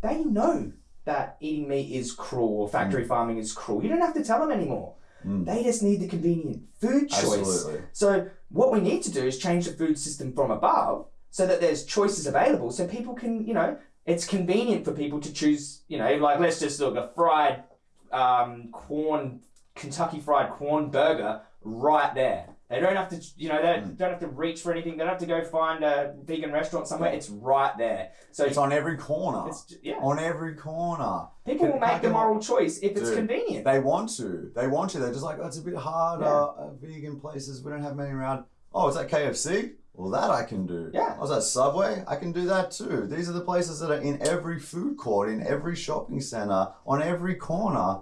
Speaker 1: they know that eating meat is cruel or factory farming is cruel. You don't have to tell them anymore.
Speaker 2: Mm.
Speaker 1: They just need the convenient food choice.
Speaker 2: Absolutely.
Speaker 1: So what we need to do is change the food system from above so that there's choices available so people can, you know, it's convenient for people to choose, you know, like let's just look a fried um, corn, Kentucky fried corn burger right there. They don't have to, you know, they don't have to reach for anything. They don't have to go find a vegan restaurant somewhere. It's right there. So
Speaker 2: It's on every corner.
Speaker 1: it's, yeah,
Speaker 2: on every corner.
Speaker 1: people will make the moral choice if it's
Speaker 2: Dude,
Speaker 1: convenient.
Speaker 2: They want to. They want to. They're just like, oh, it's a bit hard.
Speaker 1: Yeah.
Speaker 2: Uh, uh, vegan places, we don't have many around. Oh, is that KFC? Well, that I can do.
Speaker 1: Yeah.
Speaker 2: I was at Subway? I can do that too. These are the places that are in every food court, in every shopping center, on every corner.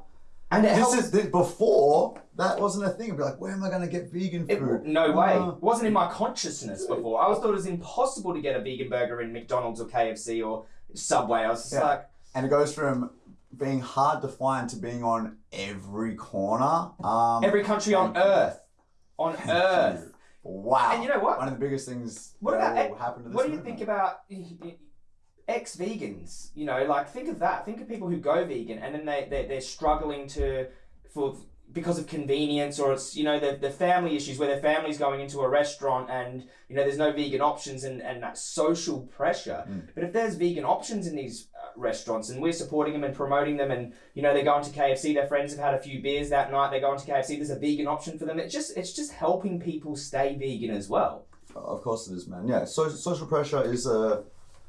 Speaker 1: And it
Speaker 2: This
Speaker 1: helps.
Speaker 2: is this, before that wasn't a thing. It'd be like, where am I going to get vegan
Speaker 1: It,
Speaker 2: food?
Speaker 1: no way.
Speaker 2: Uh,
Speaker 1: It wasn't in my consciousness before. I was thought it was impossible to get a vegan burger in McDonald's or KFC or Subway. I was just
Speaker 2: Yeah.
Speaker 1: like,
Speaker 2: and it goes from being hard to find to being on every corner. Um,
Speaker 1: every country on earth. On earth.
Speaker 2: Wow.
Speaker 1: And you know what?
Speaker 2: One of the biggest things
Speaker 1: What
Speaker 2: that
Speaker 1: about
Speaker 2: will happen to this
Speaker 1: What do you
Speaker 2: movement.
Speaker 1: think about ex vegans? You know, like think of that. Think of people who go vegan and then they, they, they're struggling to, for because of convenience or it's, you know, the, the family issues where their family's going into a restaurant and, you know, there's no vegan options and, and that social pressure.
Speaker 2: Mm.
Speaker 1: But if there's vegan options in these uh, restaurants and we're supporting them and promoting them and, you know, they're going to KFC, their friends have had a few beers that night, they're going to KFC, there's a vegan option for them. It just, it's just helping people stay vegan as well.
Speaker 2: Of course it is, man. Yeah, so, social pressure is a,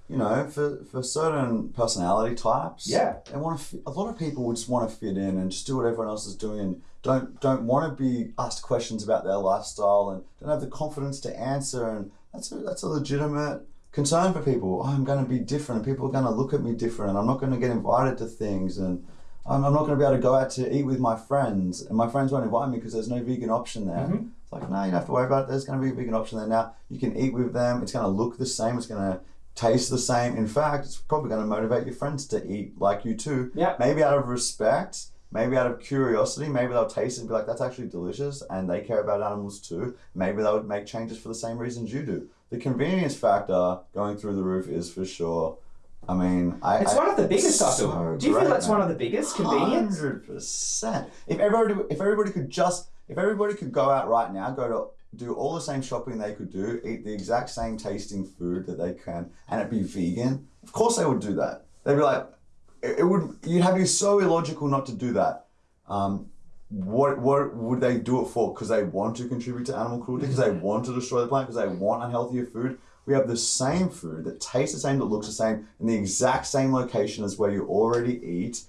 Speaker 2: you know, for, for certain personality types.
Speaker 1: Yeah.
Speaker 2: they want to. Fit, a lot of people would just want to fit in and just do what everyone else is doing, and don't don't want to be asked questions about their lifestyle and don't have the confidence to answer. And that's a, that's a legitimate concern for people. Oh, I'm going to be different, and people are going to look at me different, and I'm not going to get invited to things. And I'm, I'm not going to be able to go out to eat with my friends, and my friends won't invite me because there's no vegan option there.
Speaker 1: Mhm.
Speaker 2: It's like, no, you don't have to worry about it. There's going to be a vegan option there now. You can eat with them. It's going to look the same. It's going to taste the same. In fact, it's probably going to motivate your friends to eat like you too.
Speaker 1: Yeah.
Speaker 2: Maybe out of respect, maybe out of curiosity. Maybe they'll taste it and be like, that's actually delicious, and they care about animals too. Maybe they would make changes for the same reasons you do. The convenience factor going through the roof is for sure. I mean, I.
Speaker 1: It's
Speaker 2: I-
Speaker 1: one of the biggest, I
Speaker 2: so.
Speaker 1: Do you feel that's
Speaker 2: man.
Speaker 1: one of the biggest convenience?
Speaker 2: Hundred percent. If everybody, if everybody could just, if everybody could go out right now, go to do all the same shopping they could do, eat the exact same tasting food that they can, and it be vegan. Of course, they would do that. They'd be like, it, it would. You'd have to be so illogical not to do that. Um, what what would they do it for? Because they want to contribute to animal cruelty. Because they want to destroy the planet. Because they want unhealthier food. We have the same food that tastes the same, that looks the same, in the exact same location as where you already eat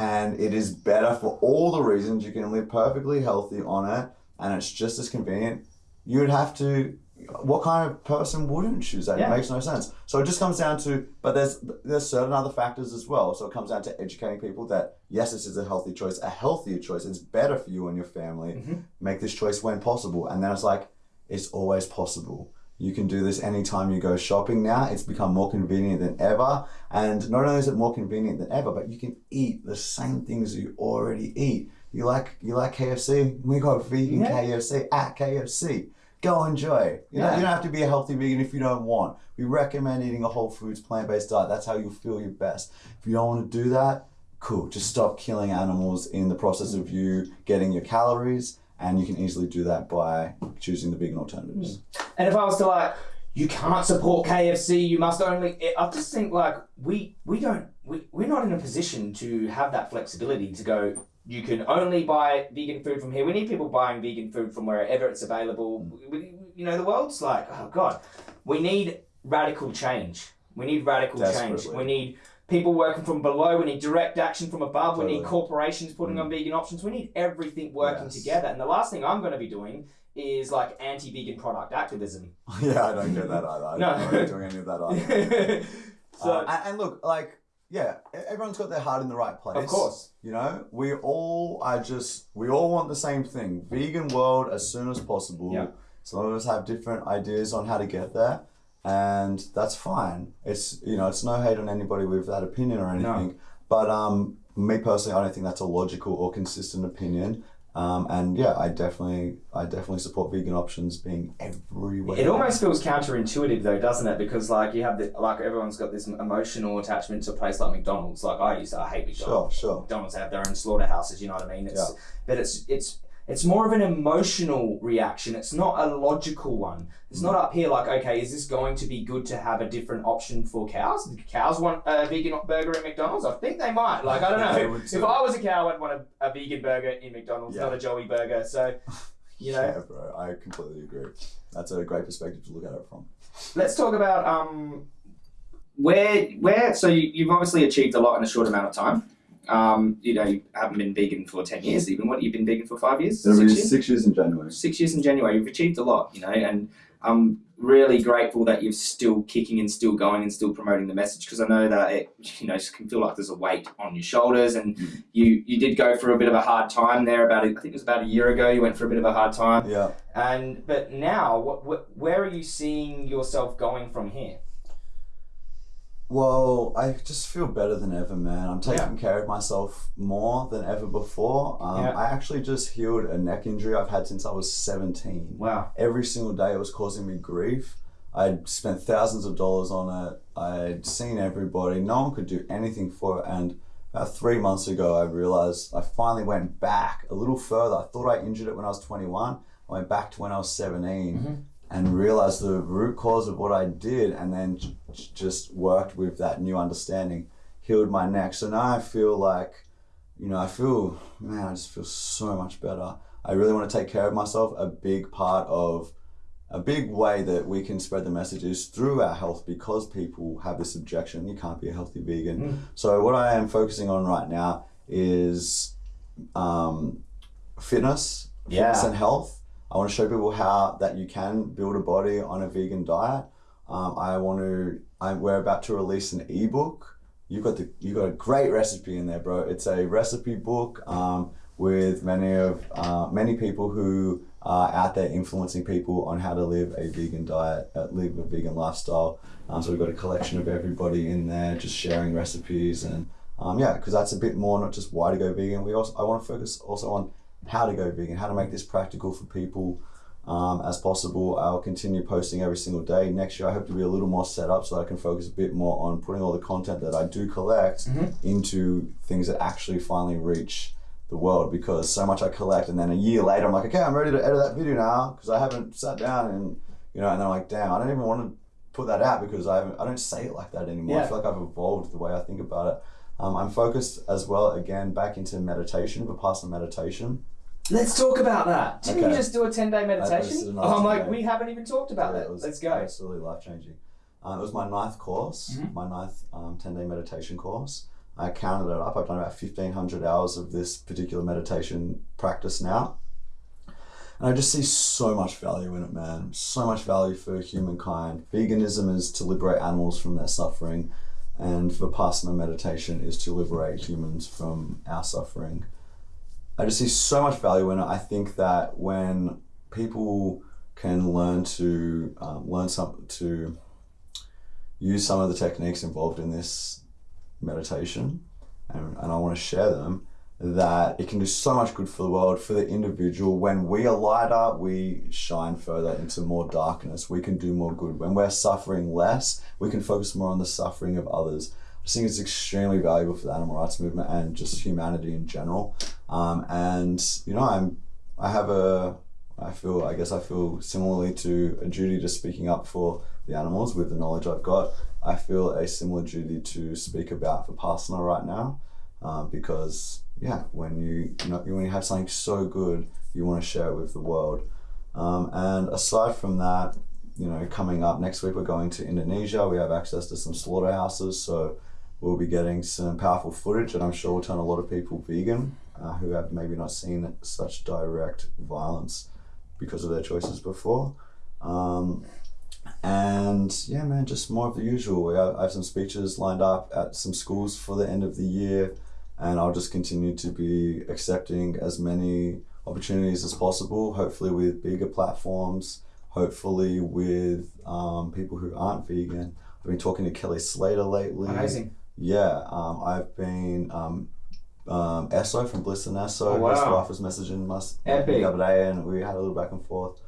Speaker 2: and it is better for all the reasons you can live perfectly healthy on it and it's just as convenient you would have to what kind of person wouldn't choose that
Speaker 1: Yeah.
Speaker 2: it makes no sense so it just comes down to but there's there's certain other factors as well so it comes down to educating people that yes this is a healthy choice a healthier choice it's better for you and your family
Speaker 1: Mhm.
Speaker 2: make this choice when possible and then it's like it's always possible you can do this anytime you go shopping now it's become more convenient than ever and not only is it more convenient than ever, but you can eat the same things you already eat. You like you like KFC? We got vegan
Speaker 1: Yeah.
Speaker 2: KFC at KFC. Go enjoy. You, know, you don't have to be a healthy vegan if you don't want. We recommend eating a whole foods plant based diet. That's how you'll feel your best. If you don't want to do that, cool. Just stop killing animals in the process of you getting your calories, and you can easily do that by choosing the vegan alternatives. Mm.
Speaker 1: And if I was to like, you can't support KFC, you must only. I just think like we we don't we we're not in a position to have that flexibility to go. You can only buy vegan food from here. We need people buying vegan food from wherever it's available. We, you know, the world's like, oh god, we need radical change. We need radical change. We need people working from below. We need direct action from above. We need corporations putting on vegan options. We need everything working
Speaker 2: Yes.
Speaker 1: together. And the last thing I'm going to be doing is like anti-vegan product activism. (laughs)
Speaker 2: yeah, I don't get that either.
Speaker 1: No.
Speaker 2: I'm not doing any of that either. (laughs)
Speaker 1: so,
Speaker 2: Uh, and, and look, like, yeah, everyone's got their heart in the right place.
Speaker 1: of course,
Speaker 2: You know, we all are just, we all want the same thing vegan world as soon as possible.
Speaker 1: Yeah.
Speaker 2: Some of us have different ideas on how to get there, and that's fine. It's, you know, it's no hate on anybody with that opinion or
Speaker 1: No.
Speaker 2: anything. But um, me personally, I don't think that's a logical or consistent opinion. Um, and yeah, I definitely, I definitely support vegan options being everywhere.
Speaker 1: it almost feels counterintuitive though, doesn't it? Because like you have the like everyone's got this emotional attachment to a place like McDonald's. Like I used to, I hate McDonald's.
Speaker 2: Sure, sure.
Speaker 1: McDonald's have their own slaughterhouses. You know what I mean? It's,
Speaker 2: Yeah.
Speaker 1: But it's it's it's more of an emotional reaction. It's not a logical one. It's not up here like, okay, is this going to be good to have a different option for cows? Do cows want a vegan burger at McDonald's? I think they might. Like, I don't (laughs) know. if. I was a cow, I'd want a, a vegan burger in McDonald's,
Speaker 2: Yeah.
Speaker 1: not a Joey burger. So, (laughs) you know,
Speaker 2: Yeah, bro, I completely agree. That's a great perspective to look at it from.
Speaker 1: let's talk about um, where where. So you, you've obviously achieved a lot in a short amount of time. Um, you know, you haven't been vegan for ten years. Even what you've been vegan for five years, six years,
Speaker 2: six years in January.
Speaker 1: six years in January. You've achieved a lot. You know, and I'm really grateful that you're still kicking and still going and still promoting the message because I know that it you know can feel like there's a weight on your shoulders and
Speaker 2: Mm.
Speaker 1: you you did go through a bit of a hard time there about I think it was about a year ago you went through a bit of a hard time
Speaker 2: Yeah.
Speaker 1: and but now, what, what, where are you seeing yourself going from here?
Speaker 2: Well, I just feel better than ever, man. I'm taking care of myself more than ever before. Um,
Speaker 1: Yeah.
Speaker 2: I actually just healed a neck injury I've had since I was 17.
Speaker 1: Wow.
Speaker 2: Every single day it was causing me grief. I'd spent thousands of dollars on it. I'd seen everybody. No one could do anything for it. And about three months ago, I realized I finally went back a little further. I thought I injured it when I was 21. I went back to when I was 17
Speaker 1: Mhm.
Speaker 2: and realized the root cause of what I did and then just worked with that new understanding, healed my neck. So now I feel like, you know, I feel, man, I just feel so much better. I really want to take care of myself. A big part of a big way that we can spread the message is through our health because people have this objection you can't be a healthy vegan.
Speaker 1: Mm.
Speaker 2: So, what I am focusing on right now is um, fitness, fitness
Speaker 1: Yeah.
Speaker 2: and health. I want to show people how that you can build a body on a vegan diet. Um, I want to. I, we're about to release an ebook you got the you got a great recipe in there, bro. It's a recipe book um, with many of uh, many people who are out there influencing people on how to live a vegan diet, uh, live a vegan lifestyle. Um, so we've got a collection of everybody in there, just sharing recipes and um, yeah, because that's a bit more not just why to go vegan. We also I want to focus also on how to go vegan, how to make this practical for people um, as possible. I'll continue posting every single day. Next year, I hope to be a little more set up so that I can focus a bit more on putting all the content that I do collect
Speaker 1: Mhm.
Speaker 2: into things that actually finally reach the world. Because so much I collect, and then a year later, I'm like, okay, I'm ready to edit that video now because I haven't sat down and you know, and I'm like, damn, I don't even want to put that out because I haven't, I don't say it like that anymore. I feel like I've evolved the way I think about it. Um, I'm focused as well again back into meditation, vipassana meditation.
Speaker 1: Let's talk about that. Didn't you
Speaker 2: Okay.
Speaker 1: just do a 10 day meditation? Oh, I'm like,
Speaker 2: 10-day.
Speaker 1: we haven't even talked about
Speaker 2: Yeah,
Speaker 1: that.
Speaker 2: it was
Speaker 1: Let's go.
Speaker 2: Absolutely life changing. Uh, it was my ninth course,
Speaker 1: Mhm.
Speaker 2: my ninth um, 10 day meditation course. I counted it up. I've done about 1,500 hours of this particular meditation practice now. And I just see so much value in it, man. So much value for humankind. Veganism is to liberate animals from their suffering, and Vipassana meditation is to liberate humans from our suffering. I just see so much value in it. I think that when people can learn to um, learn some to use some of the techniques involved in this meditation, and, and I want to share them. That it can do so much good for the world, for the individual. When we are lighter, we shine further into more darkness. We can do more good. When we're suffering less, we can focus more on the suffering of others. I think it's extremely valuable for the animal rights movement and just humanity in general. Um, and you know, I'm I have a I feel I guess I feel similarly to a duty to speaking up for the animals with the knowledge I've got. I feel a similar duty to speak about for Vipassana right now, um, because yeah, when you, you know when you have something so good, you want to share it with the world. Um, and aside from that, you know, coming up next week, we're going to Indonesia. We have access to some slaughterhouses, so we'll be getting some powerful footage, and I'm sure we'll turn a lot of people vegan uh, who have maybe not seen such direct violence because of their choices before. Um, and yeah, man, just more of the usual. I have some speeches lined up at some schools for the end of the year, and I'll just continue to be accepting as many opportunities as possible, hopefully with bigger platforms, hopefully with um, people who aren't vegan. I've been talking to Kelly Slater lately.
Speaker 1: Amazing.
Speaker 2: Yeah, um, I've been um, um, Eso from Bliss and Eso.
Speaker 1: Oh, wow.
Speaker 2: His wife was messaging us
Speaker 1: Epic.
Speaker 2: the other day, and we had a little back and forth.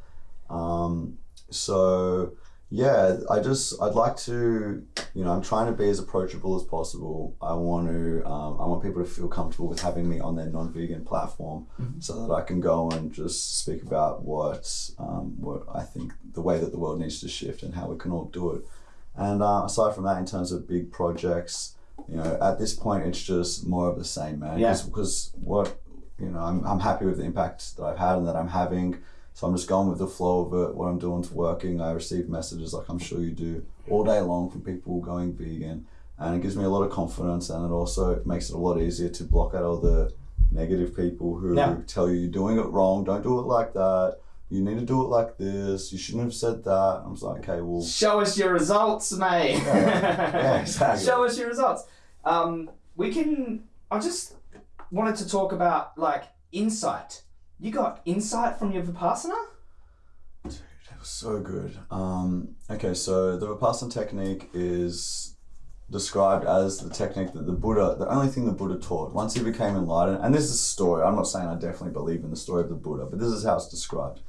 Speaker 2: Um, so yeah, I just I'd like to, you know, I'm trying to be as approachable as possible. I want to, um, I want people to feel comfortable with having me on their non-vegan platform,
Speaker 1: Mhm.
Speaker 2: so that I can go and just speak about what, um, what I think the way that the world needs to shift and how we can all do it. And uh, aside from that, in terms of big projects, you know, at this point, it's just more of the same, man.
Speaker 1: Yeah.
Speaker 2: Because what, you know, I'm, I'm happy with the impact that I've had and that I'm having. So I'm just going with the flow of it. What I'm doing to working. I receive messages like I'm sure you do all day long from people going vegan, and it gives me a lot of confidence. And it also makes it a lot easier to block out all the negative people who
Speaker 1: Yeah.
Speaker 2: tell you you're doing it wrong. Don't do it like that. You need to do it like this. You shouldn't have said that. I'm just like, okay, well,
Speaker 1: Show us your results, mate.
Speaker 2: Yeah, exactly.
Speaker 1: Show us your results. Um, we can. I just wanted to talk about like insight. You got insight from your vipassana?
Speaker 2: Dude, that was so good. Um, okay, so the Vipassana technique is described as the technique that the Buddha, the only thing the Buddha taught once he became enlightened. And this is a story. I'm not saying I definitely believe in the story of the Buddha, but this is how it's described.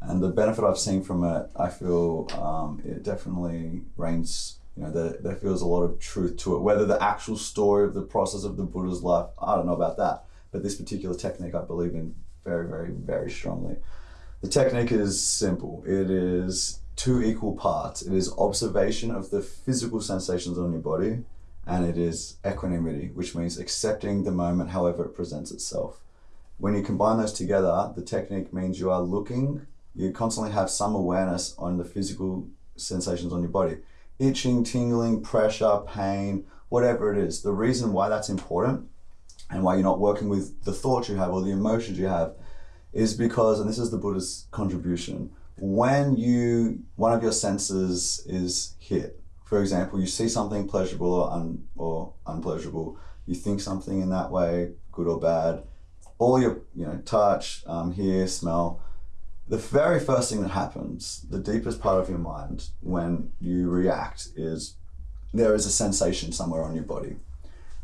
Speaker 2: And the benefit I've seen from it, I feel um, it definitely reigns. You know, there, there feels a lot of truth to it. Whether the actual story of the process of the Buddha's life, I don't know about that. But this particular technique, I believe in very, very, very strongly. The technique is simple. It is two equal parts. It is observation of the physical sensations on your body, and it is equanimity, which means accepting the moment however it presents itself. When you combine those together, the technique means you are looking, you constantly have some awareness on the physical sensations on your body itching, tingling, pressure, pain, whatever it is. The reason why that's important and why you're not working with the thoughts you have or the emotions you have is because, and this is the Buddha's contribution, when you one of your senses is hit, for example, you see something pleasurable or, un, or unpleasurable, you think something in that way, good or bad, all your, you know, touch, um, hear, smell, the very first thing that happens, the deepest part of your mind when you react is there is a sensation somewhere on your body.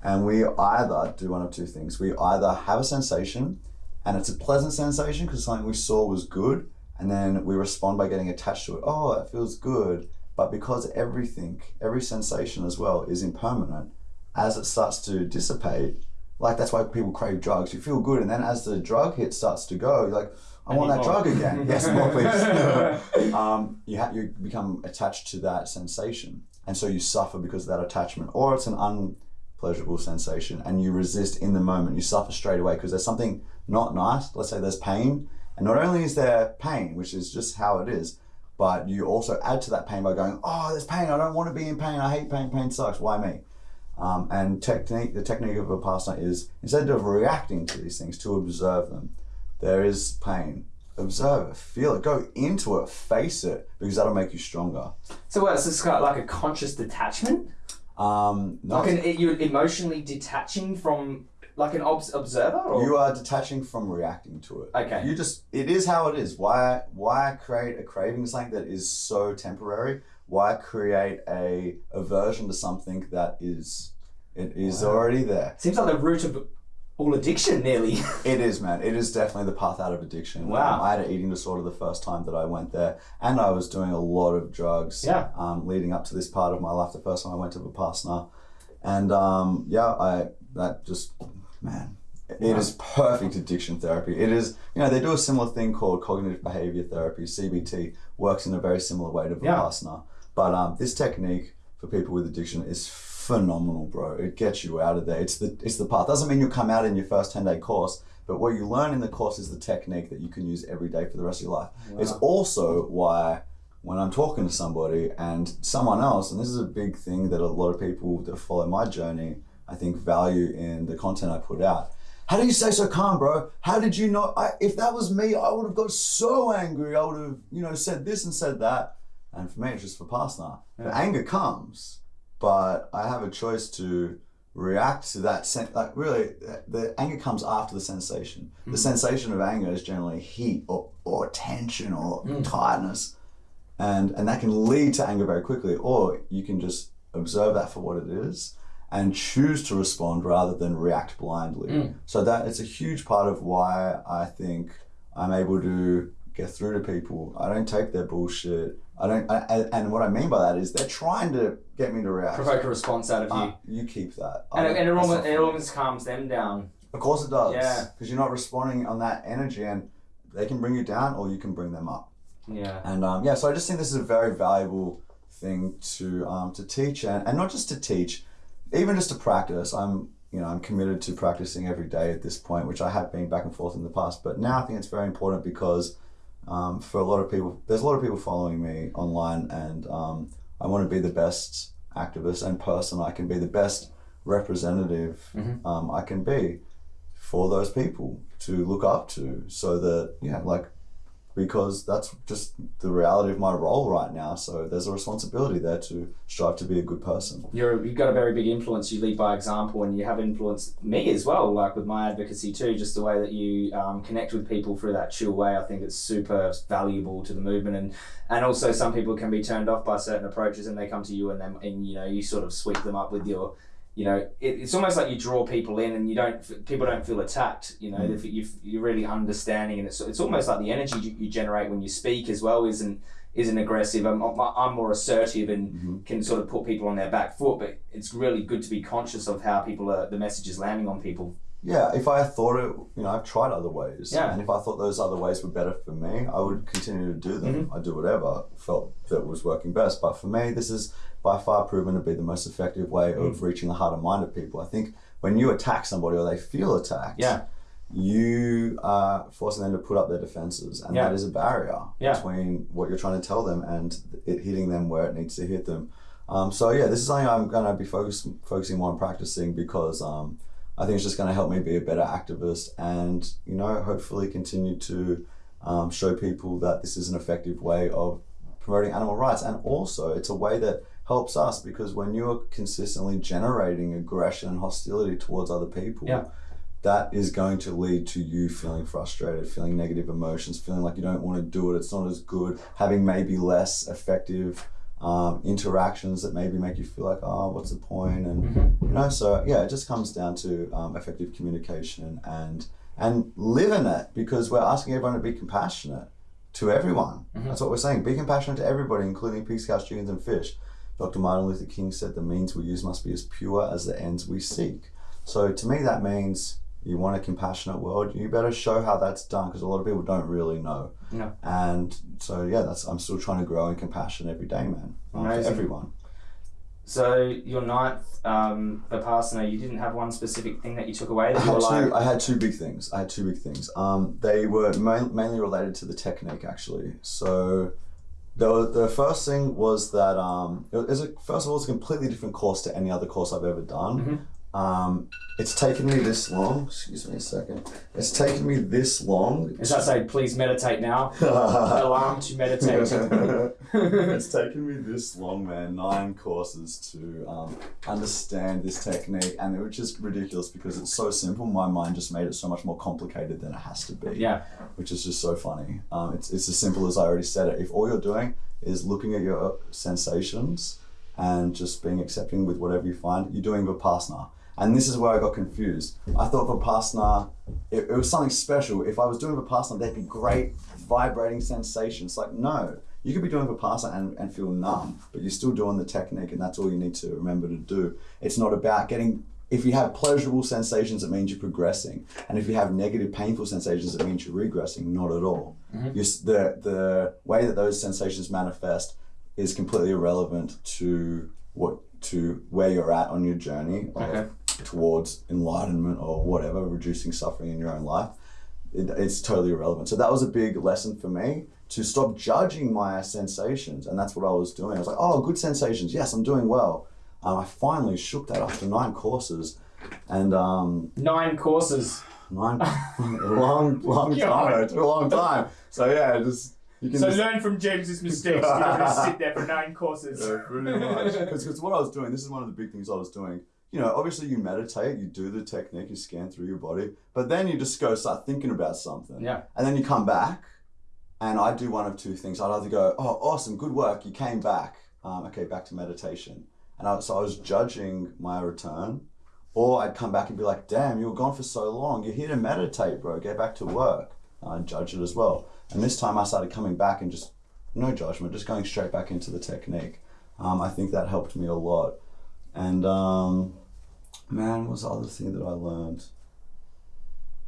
Speaker 2: And we either do one of two things. We either have a sensation and it's a pleasant sensation because something we saw was good, and then we respond by getting attached to it. Oh, it feels good. But because everything, every sensation as well, is impermanent, as it starts to dissipate, like that's why people crave drugs. You feel good, and then as the drug hit starts to go, you're like, I want that
Speaker 1: more.
Speaker 2: drug again. (laughs) yes, more please. (laughs) um, you ha- you become attached to that sensation, and so you suffer because of that attachment, or it's an unpleasurable sensation, and you resist in the moment. You suffer straight away because there's something not nice. Let's say there's pain, and not only is there pain, which is just how it is, but you also add to that pain by going, "Oh, there's pain. I don't want to be in pain. I hate pain. Pain sucks. Why me?" Um, and technique, the technique of a Vipassana is instead of reacting to these things, to observe them. There is pain. Observe it, feel it, go into it, face it, because that'll make you stronger.
Speaker 1: So what? So it's got like a conscious detachment,
Speaker 2: Um, no,
Speaker 1: like an you're emotionally detaching from like an obs- observer, or
Speaker 2: you are detaching from reacting to it.
Speaker 1: Okay.
Speaker 2: You just it is how it is. Why why create a craving something that is so temporary? Why create a aversion to something that is it is
Speaker 1: Wow.
Speaker 2: already there?
Speaker 1: seems like the root of all addiction, nearly. (laughs)
Speaker 2: It is, man. It is definitely the path out of addiction.
Speaker 1: Wow.
Speaker 2: Um, I had an eating disorder the first time that I went there, and I was doing a lot of drugs.
Speaker 1: Yeah.
Speaker 2: Um, leading up to this part of my life, the first time I went to Vipassana, and um, yeah, I that just man, it is perfect addiction therapy. It is, you know, they do a similar thing called cognitive behavior therapy. CBT works in a very similar way to
Speaker 1: Yeah.
Speaker 2: Vipassana, but um, this technique for people with addiction is phenomenal, bro. It gets you out of there. It's the it's the path. Doesn't mean you'll come out in your first ten day course, but what you learn in the course is the technique that you can use every day for the rest of your life. It's also why when I'm talking to somebody and someone else, and this is a big thing that a lot of people that follow my journey, I think value in the content I put out. How do you stay so calm, bro? How did you not? I, if that was me, I would have got so angry. I would have, you know, said this and said that. And for me, it's just Vipassana. The anger comes, but I have a choice to react to that. Sen- like really, the anger comes after the sensation. The mm. sensation of anger is generally heat or, or tension or mm. tiredness, and and that can lead to anger very quickly. Or you can just observe that for what it is and choose to respond rather than react blindly. Mm. So that it's a huge part of why I think I'm able to get through to people. I don't take their bullshit. I don't, I, and- what I mean by that is they're trying to get me to react.
Speaker 1: Provoke a response out of you.
Speaker 2: Ah, you keep that.
Speaker 1: and, and it, almost, it almost calms them down.
Speaker 2: Of course it does.
Speaker 1: Yeah.
Speaker 2: Because you're not responding on that energy, and they can bring you down, or you can bring them up.
Speaker 1: Yeah.
Speaker 2: And um, yeah, so I just think this is a very valuable thing to um, to teach, and, and not just to teach, even just to practice. I'm you know I'm committed to practicing every day at this point, which I have been back and forth in the past. But now I think it's very important because um, for a lot of people, there's a lot of people following me online, and um, I want to be the best activist and person I can be, the best representative um, I can be for those people to look up to, so that yeah, like because that's just the reality of my role right now. So there's a responsibility there to strive to be a good person.
Speaker 1: You're, you've got a very big influence. You lead by example, and you have influenced me as well, like with my advocacy too. Just the way that you um, connect with people through that chill way, I think it's super valuable to the movement. And and also, some people can be turned off by certain approaches, and they come to you, and then and you know you sort of sweep them up with your. You know, it, it's almost like you draw people in, and you don't. People don't feel attacked. You know,
Speaker 2: Mm.
Speaker 1: if you, you're really understanding, and it's it's almost like the energy you, you generate when you speak as well isn't isn't aggressive. I'm, I'm more assertive and
Speaker 2: Mhm.
Speaker 1: can sort of put people on their back foot. But it's really good to be conscious of how people are, the message is landing on people.
Speaker 2: Yeah, if I thought it, you know, I've tried other ways.
Speaker 1: Yeah.
Speaker 2: And if I thought those other ways were better for me, I would continue to do them. I'd do whatever felt that was working best. But for me, this is by far proven to be the most effective way of reaching the heart and mind of people. I think when you attack somebody or they feel attacked,
Speaker 1: Yeah.
Speaker 2: you are forcing them to put up their defenses, and
Speaker 1: Yeah.
Speaker 2: that is a barrier
Speaker 1: Yeah.
Speaker 2: between what you're trying to tell them and it hitting them where it needs to hit them. Um, so yeah, this is something I'm going to be focus, focusing more on practicing because um, I think it's just going to help me be a better activist, and you know, hopefully continue to um, show people that this is an effective way of promoting animal rights. And also, it's a way that helps us because when you're consistently generating aggression and hostility towards other people,
Speaker 1: Yeah.
Speaker 2: that is going to lead to you feeling frustrated, feeling negative emotions, feeling like you don't want to do it, it's not as good, having maybe less effective um, interactions that maybe make you feel like, oh, what's the point? And you know, so yeah, it just comes down to um, effective communication and and living it because we're asking everyone to be compassionate to everyone. That's what we're saying. Be compassionate to everybody, including pigs, cows, chickens, and fish. Dr. Martin Luther King said the means we use must be as pure as the ends we seek. So to me, that means you want a compassionate world. You better show how that's done because a lot of people don't really know.
Speaker 1: No.
Speaker 2: And so yeah, that's I'm still trying to grow in compassion every day, man, um, for
Speaker 1: Amazing.
Speaker 2: everyone.
Speaker 1: So your ninth um, Vipassana, you didn't have one specific thing that you took away
Speaker 2: I
Speaker 1: that you
Speaker 2: had
Speaker 1: like,
Speaker 2: two. I had two big things. I had two big things. Um, they were main, mainly related to the technique, actually. So, the the first thing was that um, it was first of all, it's a completely different course to any other course I've ever done. Um, it's taken me this long. Excuse me a second. It's taken me this long.
Speaker 1: Does that say, please meditate now? (laughs) Alarm to meditate. (laughs)
Speaker 2: it's taken me this long, man, nine courses to um, understand this technique, and it was just ridiculous because it's so simple. My mind just made it so much more complicated than it has to be.
Speaker 1: yeah.
Speaker 2: which is just so funny. Um, it's it's as simple as I already said it. If all you're doing is looking at your sensations and just being accepting with whatever you find, you're doing vipassana. And this is where I got confused. I thought vipassana, it, it was something special. If I was doing vipassana, there'd be great vibrating sensations. Like, no, you could be doing vipassana and, and feel numb, but you're still doing the technique, and that's all you need to remember to do. It's not about getting, if you have pleasurable sensations, it means you're progressing. And if you have negative, painful sensations, it means you're regressing. Not at all. Mm-hmm. You the, the way that those sensations manifest is completely irrelevant to what to where you're at on your journey of,
Speaker 1: Okay.
Speaker 2: Towards enlightenment or whatever, reducing suffering in your own life. It, it's totally irrelevant. So that was a big lesson for me to stop judging my sensations, and that's what I was doing. I was like, "Oh, good sensations. Yes, I'm doing well." Um, I finally shook that after nine courses, and um,
Speaker 1: Nine courses.
Speaker 2: nine a (laughs) long, long (laughs) time. It took a long time. So yeah, just you can
Speaker 1: So
Speaker 2: just,
Speaker 1: learn from James's mistakes. You don't just (laughs) sit there for nine courses.
Speaker 2: Yeah, pretty much. Because what I was doing, this is one of the big things I was doing. You know, obviously you meditate, you do the technique, you scan through your body, but then you just go start thinking about something.
Speaker 1: Yeah.
Speaker 2: And then you come back, and I do one of two things. I'd either go, oh, awesome, good work, you came back. Um, okay, back to meditation. And I, so I was judging my return, or I'd come back and be like, damn, you were gone for so long. You're here to meditate, bro. Get back to work. And I'd judge it as well. And this time I started coming back and just no judgment, just going straight back into the technique. Um, I think that helped me a lot. And um, man, what was the other thing that I learned?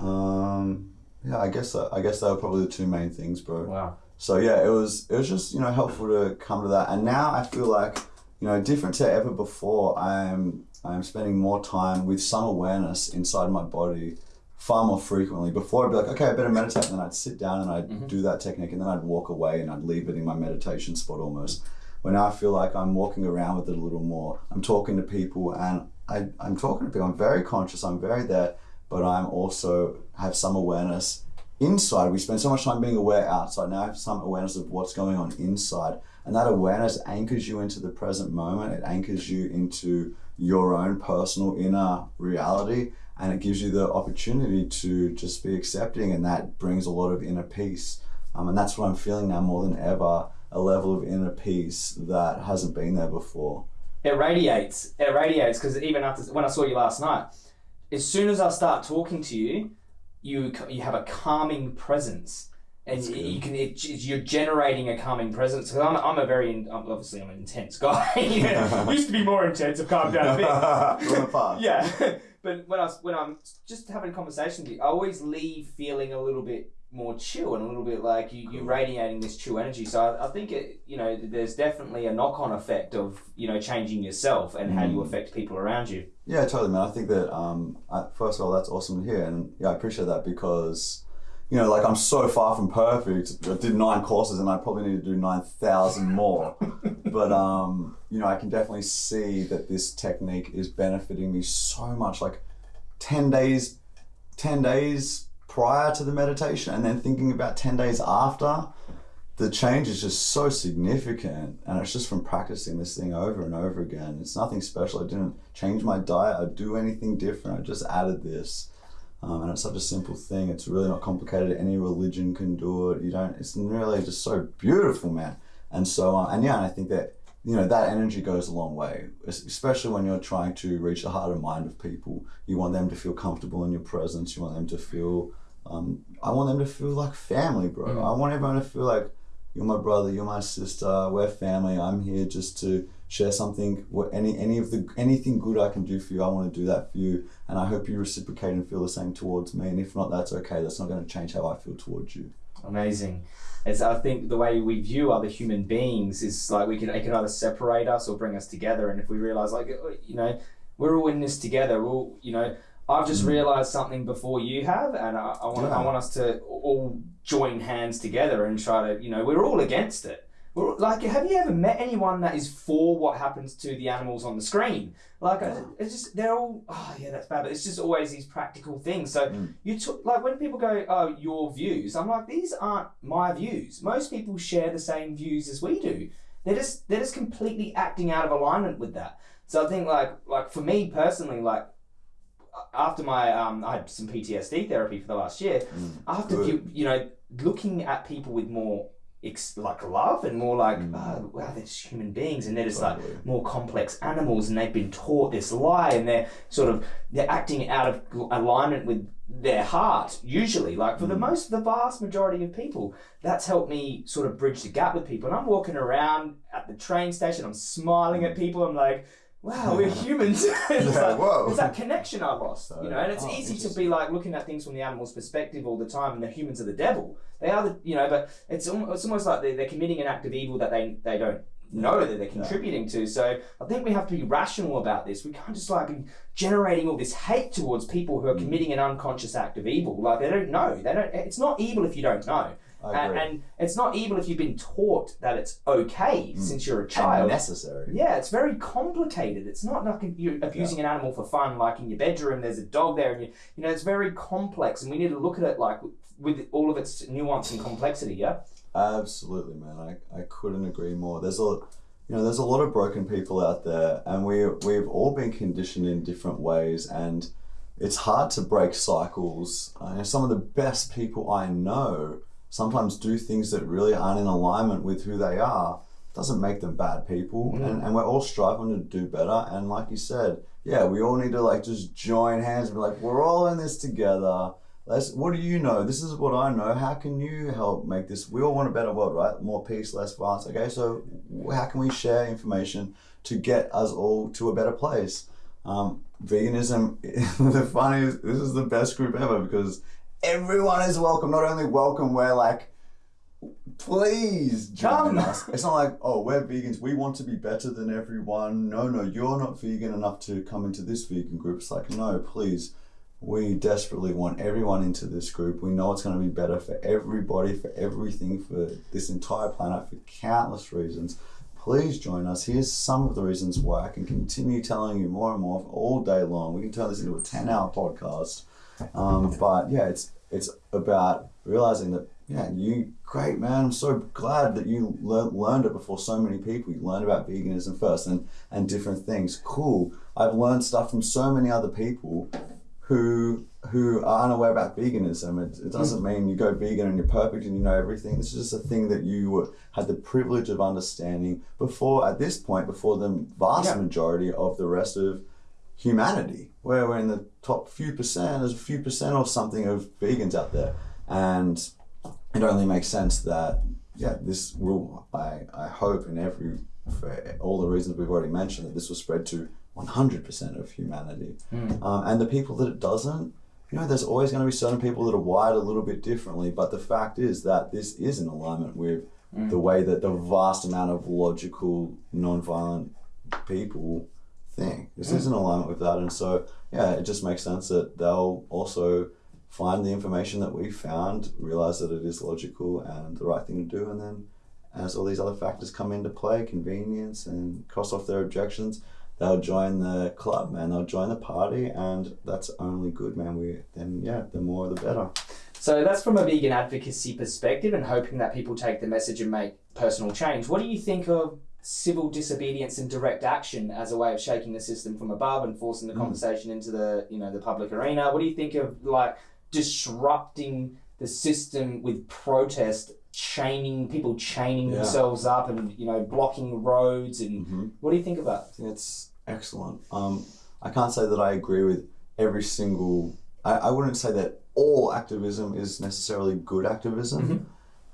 Speaker 2: Um, yeah, I guess I guess they were probably the two main things, bro.
Speaker 1: Wow.
Speaker 2: So yeah, it was it was just you know helpful to come to that, and now I feel like you know different to ever before. I'm I'm spending more time with some awareness inside my body far more frequently. Before I'd be like, okay, I better meditate, and then I'd sit down and I'd do that technique, and then I'd walk away and I'd leave it in my meditation spot almost. When now I feel like I'm walking around with it a little more. I'm talking to people, and I, I'm talking to people. I'm very conscious. I'm very there, but I'm also have some awareness inside. We spend so much time being aware outside. Now I have some awareness of what's going on inside. And that awareness anchors you into the present moment. It anchors you into your own personal inner reality. And it gives you the opportunity to just be accepting. And that brings a lot of inner peace. Um, and that's what I'm feeling now more than ever a level of inner peace that hasn't been there before.
Speaker 1: It radiates. It radiates because even after when I saw you last night, as soon as I start talking to you, you you have a calming presence, and you, you can it, you're generating a calming presence. Because I'm, I'm a very in- obviously I'm an intense guy. (laughs) Yeah. (laughs) Used to be more intense. I've calmed down a bit. (laughs)
Speaker 2: From the past.
Speaker 1: yeah, but when I was, when I'm just having a conversation with you, I always leave feeling a little bit more chill and a little bit like you, you're radiating this chill energy. So I, I think it, you know, there's definitely a knock-on effect of you know changing yourself and how you affect people around you.
Speaker 2: Yeah, totally, man. I think that um, I, first of all, that's awesome to hear, and yeah, I appreciate that because, you know, like I'm so far from perfect. I did nine courses, and I probably need to do nine thousand more. (laughs) but um, you know, I can definitely see that this technique is benefiting me so much. Like ten days, ten days prior to the meditation, and then thinking about ten days after. the change is just so significant. And it's just from practicing this thing over and over again. It's nothing special. I didn't change my diet. I do anything different. I just added this. Um, and it's such a simple thing. It's really not complicated. Any religion can do it. You don't it's really just so beautiful man. And so uh, and yeah and i think that you know that energy goes a long way especially when you're trying to reach the heart and mind of people. You want them to feel comfortable in your presence. You want them to feel um, i want them to feel like family bro
Speaker 1: Mm.
Speaker 2: i want everyone to feel like you're my brother, you're my sister, we're family. I'm here just to share something. What any any of the anything good I can do for you, I want to do that for you, and I hope you reciprocate and feel the same towards me. And if not, that's okay. That's not going to change how I feel towards you.
Speaker 1: Amazing. It's, I think the way we view other human beings is like we can it can either separate us or bring us together. And if we realize, like you know, we're all in this together. We're all you know. I've just
Speaker 2: Mm.
Speaker 1: realized something before you have, and I, I want
Speaker 2: Yeah.
Speaker 1: I want us to all join hands together and try to you know we're all against it. We're like, have you ever met anyone that is for what happens to the animals on the screen? Like, uh, it's just they're all oh yeah that's bad, but it's just always these practical things. So
Speaker 2: Mm.
Speaker 1: you took like when people go oh your views, I'm like these aren't my views. Most people share the same views as we do. They're just they're just completely acting out of alignment with that. So I think like like for me personally like after my um, I had some PTSD therapy for the last year.
Speaker 2: Mm.
Speaker 1: After
Speaker 2: Good.
Speaker 1: you you know looking at people with more ex- like love and more like
Speaker 2: Mm.
Speaker 1: oh, wow they're just human beings and they're just like more complex animals and they've been taught this lie and they're sort of they're acting out of alignment with their heart usually like for the
Speaker 2: Mm.
Speaker 1: most the vast majority of people that's helped me sort of bridge the gap with people and i'm walking around at the train station i'm smiling at people i'm like wow we're humans. (laughs) It's,
Speaker 2: Yeah,
Speaker 1: like,
Speaker 2: whoa.
Speaker 1: it's that connection i lost you know? And it's
Speaker 2: Oh,
Speaker 1: easy to be like looking at things from the animal's perspective all the time and the humans are the devil. They are the you know but it's almost, it's almost like they're, they're committing an act of evil that they they don't know that they're contributing to. So i think we have to be rational about this. We can't just like be generating all this hate towards people who are
Speaker 2: Mm.
Speaker 1: committing an unconscious act of evil. Like they don't know. They don't it's not evil if you don't know and, and it's not evil if you've been taught that it's okay
Speaker 2: Mm.
Speaker 1: since you're a
Speaker 2: And
Speaker 1: child
Speaker 2: necessary.
Speaker 1: yeah, it's very complicated. It's not like you're abusing an animal for fun, like in your bedroom. There's a dog there, and you, you know, it's very complex, and we need to look at it like with all of its nuance and complexity. Yeah.
Speaker 2: Absolutely, man. I, I couldn't agree more. There's a you know, there's a lot of broken people out there and we we've all been conditioned in different ways and it's hard to break cycles. Uh, some of the best people I know sometimes do things that really aren't in alignment with who they are. Doesn't make them bad people.
Speaker 1: Mm.
Speaker 2: And, and we're all striving to do better. And like you said, yeah, we all need to like just join hands and be like, we're all in this together. Let's, what do you know? This is what I know. How can you help make this? We all want a better world, right? More peace, less violence. Okay, so how can we share information to get us all to a better place? Um, veganism, (laughs) the funniest, this is the best group ever because everyone is welcome. Not only welcome, we're like, please join us. It's not like, oh, we're vegans. We want to be better than everyone. No, no, you're not vegan enough to come into this vegan group. It's like, no, please. We desperately want everyone into this group. We know it's going to be better for everybody, for everything, for this entire planet, for countless reasons. Please join us. Here's some of the reasons why I can continue telling you more and more all day long. We can turn this into a 10 hour podcast. Um, but yeah, it's it's about realizing that yeah, you great man. I'm so glad that you lear- learned it before so many people. You learned about veganism first and and different things. Cool. I've learned stuff from so many other people who who are unaware about veganism. It, it doesn't mm. mean you go vegan and you're perfect and you know everything. This is just a thing that you were, had the privilege of understanding before. At this point, before the vast
Speaker 1: Yeah.
Speaker 2: majority of the rest of humanity, where we're in the top few percent, there's a few percent or something of vegans out there, and it only makes sense that yeah, this will I I hope in every for all the reasons we've already mentioned that this will spread to 100% of humanity,
Speaker 1: Mm.
Speaker 2: um, and the people that it doesn't. You know, there's always going to be certain people that are wired a little bit differently, but the fact is that this is in alignment with
Speaker 1: Mm.
Speaker 2: the way that the vast amount of logical, non-violent people think. This hmm. is in alignment with that, and so yeah, it just makes sense that they'll also find the information that we found, realize that it is logical and the right thing to do, and then as all these other factors come into play, convenience and cross off their objections, they'll join the club, man. They'll join the party, and that's only good, man. We then yeah, the more the better.
Speaker 1: So that's from a vegan advocacy perspective and hoping that people take the message and make personal change. What do you think of civil disobedience and direct action as a way of shaking the system from above and forcing the
Speaker 2: Mm.
Speaker 1: conversation into the you know the public arena? What do you think of like disrupting the system with protest, chaining people chaining
Speaker 2: Yeah.
Speaker 1: themselves up and you know blocking roads and
Speaker 2: hmm
Speaker 1: what do you think about? it?
Speaker 2: It's excellent. Um, I can't say that I agree with every single. I, I wouldn't say that all activism is necessarily good activism,
Speaker 1: Mhm.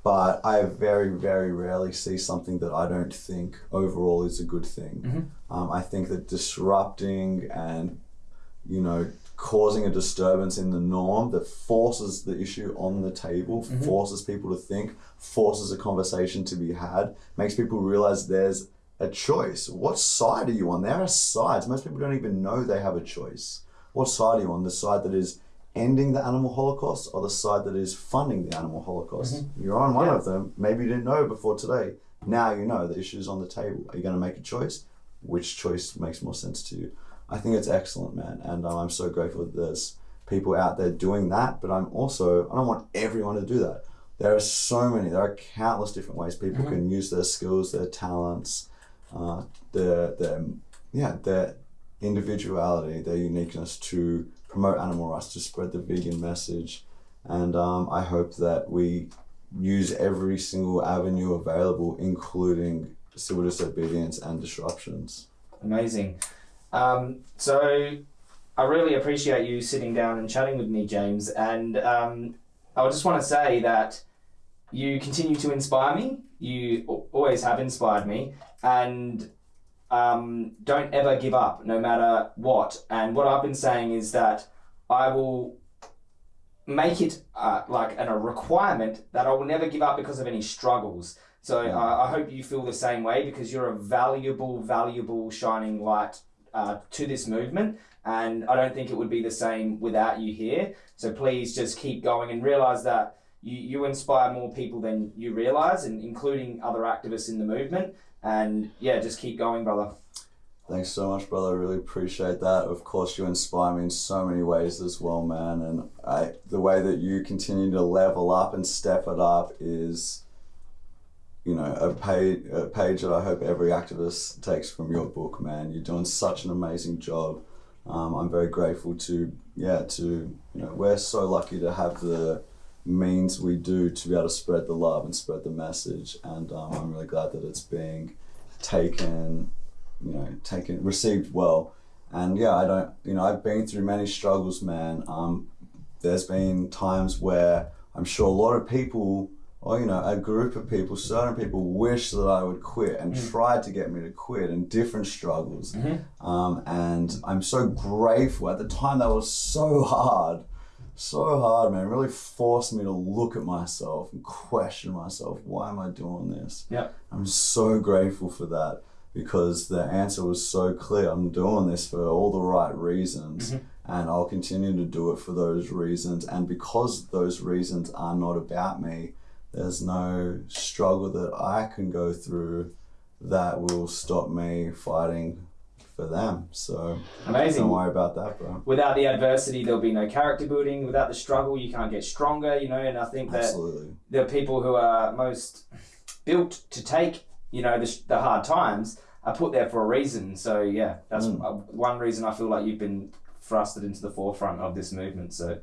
Speaker 2: But I very, very rarely see something that I don't think overall is a good thing.
Speaker 1: Mhm.
Speaker 2: Um, I think that disrupting and, you know, causing a disturbance in the norm that forces the issue on the table,
Speaker 1: Mhm.
Speaker 2: forces people to think, forces a conversation to be had, makes people realize there's a choice. What side are you on? There are sides. Most people don't even know they have a choice. What side are you on? The side that is ending the animal holocaust or the side that is funding the animal holocaust? You're on one
Speaker 1: Yeah.
Speaker 2: of them. Maybe you didn't know before today. Now you know the issue is on the table. Are you going to make a choice? Which choice makes more sense to you? I think it's excellent, man. And um, I'm so grateful that there's people out there doing that. But I'm also, I don't want everyone to do that. There are so many, there are countless different ways people
Speaker 1: Mhm.
Speaker 2: can use their skills, their talents, uh, their, their, yeah, their individuality, their uniqueness to promote animal rights, to spread the vegan message. And um, I hope that we use every single avenue available, including civil disobedience and disruptions.
Speaker 1: Amazing. Um, so I really appreciate you sitting down and chatting with me, James. And um, I just want to say that you continue to inspire me. You always have inspired me. And um, don't ever give up, no matter what. And what I've been saying is that I will make it uh, like an, a requirement that I will never give up because of any struggles. So uh, I hope you feel the same way because you're a valuable, valuable shining light uh, to this movement. And I don't think it would be the same without you here. So please just keep going and realize that you, you inspire more people than you realize, and including other activists in the movement. And yeah, just keep going, brother.
Speaker 2: Thanks so much, brother. I really appreciate that. Of course, you inspire me in so many ways as well, man. And I, the way that you continue to level up and step it up is, you know, a page, a page that I hope every activist takes from your book, man. You're doing such an amazing job. Um, I'm very grateful to, yeah, to, you know, we're so lucky to have the means we do to be able to spread the love and spread the message. And um, I'm really glad that it's being taken you know, taken received well. And yeah, I don't, you know, I've been through many struggles, man. Um, there's been times where I'm sure a lot of people, or you know, a group of people, certain people wish that I would quit and
Speaker 1: Mm.
Speaker 2: tried to get me to quit in different struggles.
Speaker 1: Mhm.
Speaker 2: Um, and I'm so grateful. At the time, that was so hard, so hard, man. It really forced me to look at myself and question myself. Why am I doing this?
Speaker 1: Yep.
Speaker 2: I'm so grateful for that because the answer was so clear. I'm doing this for all the right reasons,
Speaker 1: Mhm.
Speaker 2: and I'll continue to do it for those reasons. And because those reasons are not about me, there's no struggle that I can go through that will stop me fighting for them. So
Speaker 1: Amazing.
Speaker 2: don't worry about that, bro.
Speaker 1: Without the adversity, there'll be no character building. Without the struggle, you can't get stronger, you know. And I think that
Speaker 2: Absolutely.
Speaker 1: the people who are most built to take, you know, the, the hard times are put there for a reason. So yeah, that's
Speaker 2: Mm.
Speaker 1: one reason I feel like you've been thrusted into the forefront of this movement. So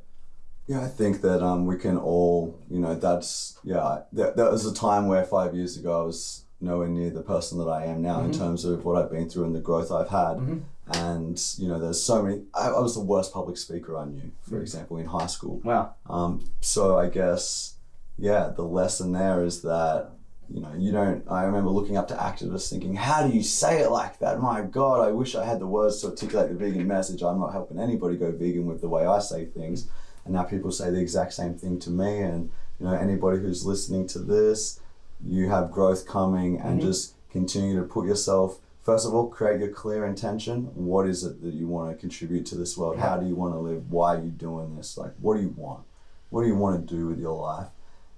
Speaker 2: Yeah, I think that um, we can all, you know, that's, yeah, there, there was a time where five years ago I was nowhere near the person that I am now in
Speaker 1: Mhm.
Speaker 2: terms of what I've been through and the growth I've had.
Speaker 1: Mhm.
Speaker 2: And, you know, there's so many, I, I was the worst public speaker I knew, for
Speaker 1: Mm.
Speaker 2: example, in high school.
Speaker 1: wow,
Speaker 2: Um, so I guess, yeah, the lesson there is that, you know, you don't, I remember looking up to activists thinking, how do you say it like that? My God, I wish I had the words to articulate the vegan message. I'm not helping anybody go vegan with the way I say things. And now people say the exact same thing to me. And, you know, anybody who's listening to this, you have growth coming and
Speaker 1: Mhm.
Speaker 2: just continue to put yourself, first of all, create your clear intention. What is it that you want to contribute to this world? How do you want to live? Why are you doing this? Like, what do you want? What do you want to do with your life?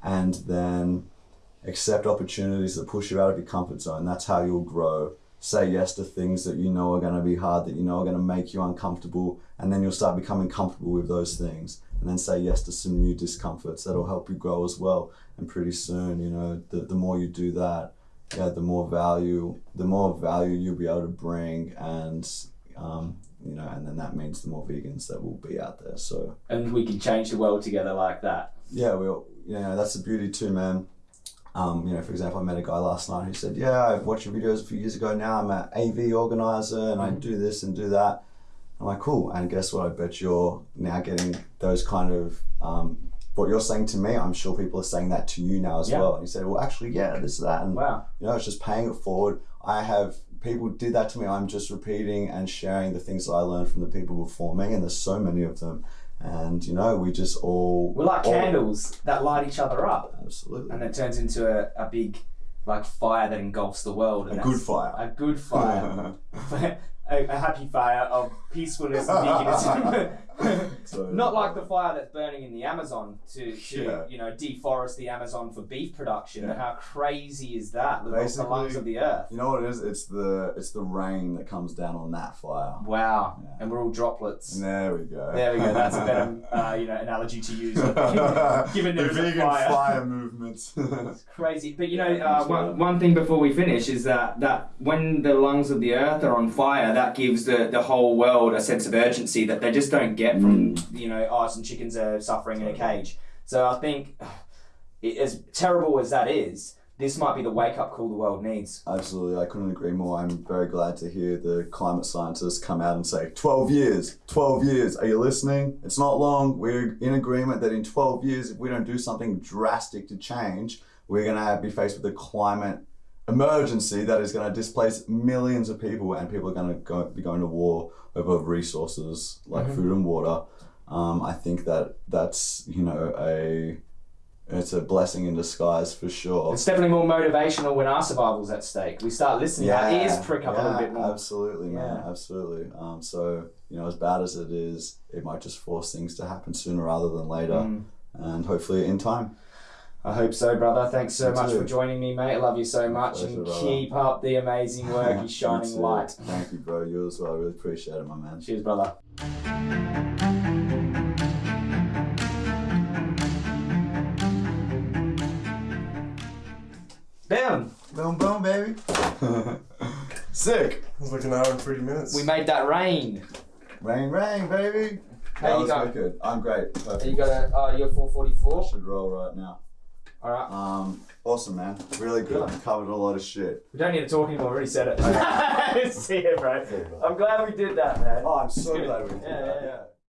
Speaker 2: And then accept opportunities that push you out of your comfort zone. That's how you'll grow. Say yes to things that you know are going to be hard, that you know are going to make you uncomfortable, and then you'll start becoming comfortable with those things. And then say yes to some new discomforts that'll help you grow as well. And pretty soon, you know, the, the more you do that, yeah, the more value, the more value you'll be able to bring, and um, you know, and then that means the more vegans that will be out there. So
Speaker 1: And we can change the world together like that.
Speaker 2: yeah, we, all- you know, that's the beauty too, man. Um, you know, for example, I met a guy last night who said, "Yeah, I watched your videos a few years ago. Now I'm an AV organizer and I do this and do that." I'm like, "Cool." And guess what? I bet you're now getting those kind of um, what you're saying to me. I'm sure people are saying that to you now as
Speaker 1: Yeah.
Speaker 2: well. And he said, "Well, actually, yeah, this is that." And
Speaker 1: Wow.
Speaker 2: you know, it's just paying it forward. I have people did that to me. I'm just repeating and sharing the things that I learned from the people before me, and there's so many of them. And you know, we just all
Speaker 1: We're like
Speaker 2: all-
Speaker 1: candles that light each other up,
Speaker 2: Absolutely.
Speaker 1: and it turns into a, a big like fire that engulfs the world.
Speaker 2: A good fire.
Speaker 1: A good fire. (laughs) (laughs) a, a happy fire of peacefulness and veganism. Not like the fire that's burning in the Amazon to, to
Speaker 2: Yeah.
Speaker 1: you know deforest the Amazon for beef production.
Speaker 2: Yeah.
Speaker 1: How crazy is that? The, the lungs of the earth.
Speaker 2: You know what it is? It's the it's the rain that comes down on that fire.
Speaker 1: Wow.
Speaker 2: Yeah.
Speaker 1: And we're all droplets.
Speaker 2: And there we go.
Speaker 1: There we go. That's a better (laughs) uh, you know analogy to use. (laughs) Given there
Speaker 2: the
Speaker 1: is a
Speaker 2: vegan
Speaker 1: fire.
Speaker 2: fire, movement. (laughs)
Speaker 1: It's crazy. But you know, uh, one, one thing before we finish is that, that when the lungs of the earth are on fire, that gives the, the whole world a sense of urgency that they just don't get from, mm. you know, oh, some chickens are suffering in a cage. So I think, as terrible as that is, this might be the wake up call the world needs.
Speaker 2: Absolutely, I couldn't agree more. I'm very glad to hear the climate scientists come out and say, 12 years, 12 years, are you listening? It's not long. We're in agreement that in 12 years, if we don't do something drastic to change, we're going to be faced with a climate emergency that is going to displace millions of people, and people are going to go, be going to war over resources like food and water. Um, I think that that's, you know, a. It's a blessing in disguise for sure.
Speaker 1: It's definitely more motivational when our survival's at stake. We start listening, our ears prick up a little bit more.
Speaker 2: Absolutely, man.
Speaker 1: Yeah.
Speaker 2: Absolutely. Um, so, you know, as bad as it is, it might just force things to happen sooner rather than later.
Speaker 1: Mm.
Speaker 2: And hopefully in time.
Speaker 1: I hope so, brother. Thanks so
Speaker 2: Me
Speaker 1: much
Speaker 2: too.
Speaker 1: for joining me, mate. I love you so much,
Speaker 2: pleasure,
Speaker 1: and
Speaker 2: brother.
Speaker 1: keep up the amazing (laughs) work. You
Speaker 2: You
Speaker 1: shining
Speaker 2: too.
Speaker 1: light.
Speaker 2: Thank you, bro. You as well. I really appreciate it, my man.
Speaker 1: Cheers, brother. Boom!
Speaker 2: Boom, boom, baby. (laughs) Sick.
Speaker 4: It was like an hour and 30 minutes.
Speaker 1: We made that rain.
Speaker 2: Rain, rain, baby.
Speaker 1: How
Speaker 2: that
Speaker 1: you
Speaker 2: was
Speaker 1: going?
Speaker 2: wicked. I'm great. Perfect.
Speaker 1: You got a, uh, you're
Speaker 2: I
Speaker 1: 444.
Speaker 2: should roll right now.
Speaker 1: All right.
Speaker 2: Um, awesome, man. Really good. Covered a lot of shit.
Speaker 1: We don't need to talk anymore. We already said it. (laughs) (laughs) See you, bro. I'm glad we did that, man.
Speaker 2: Oh, I'm so (laughs) glad we did
Speaker 1: Yeah,
Speaker 2: that.
Speaker 1: yeah, yeah.
Speaker 2: yeah.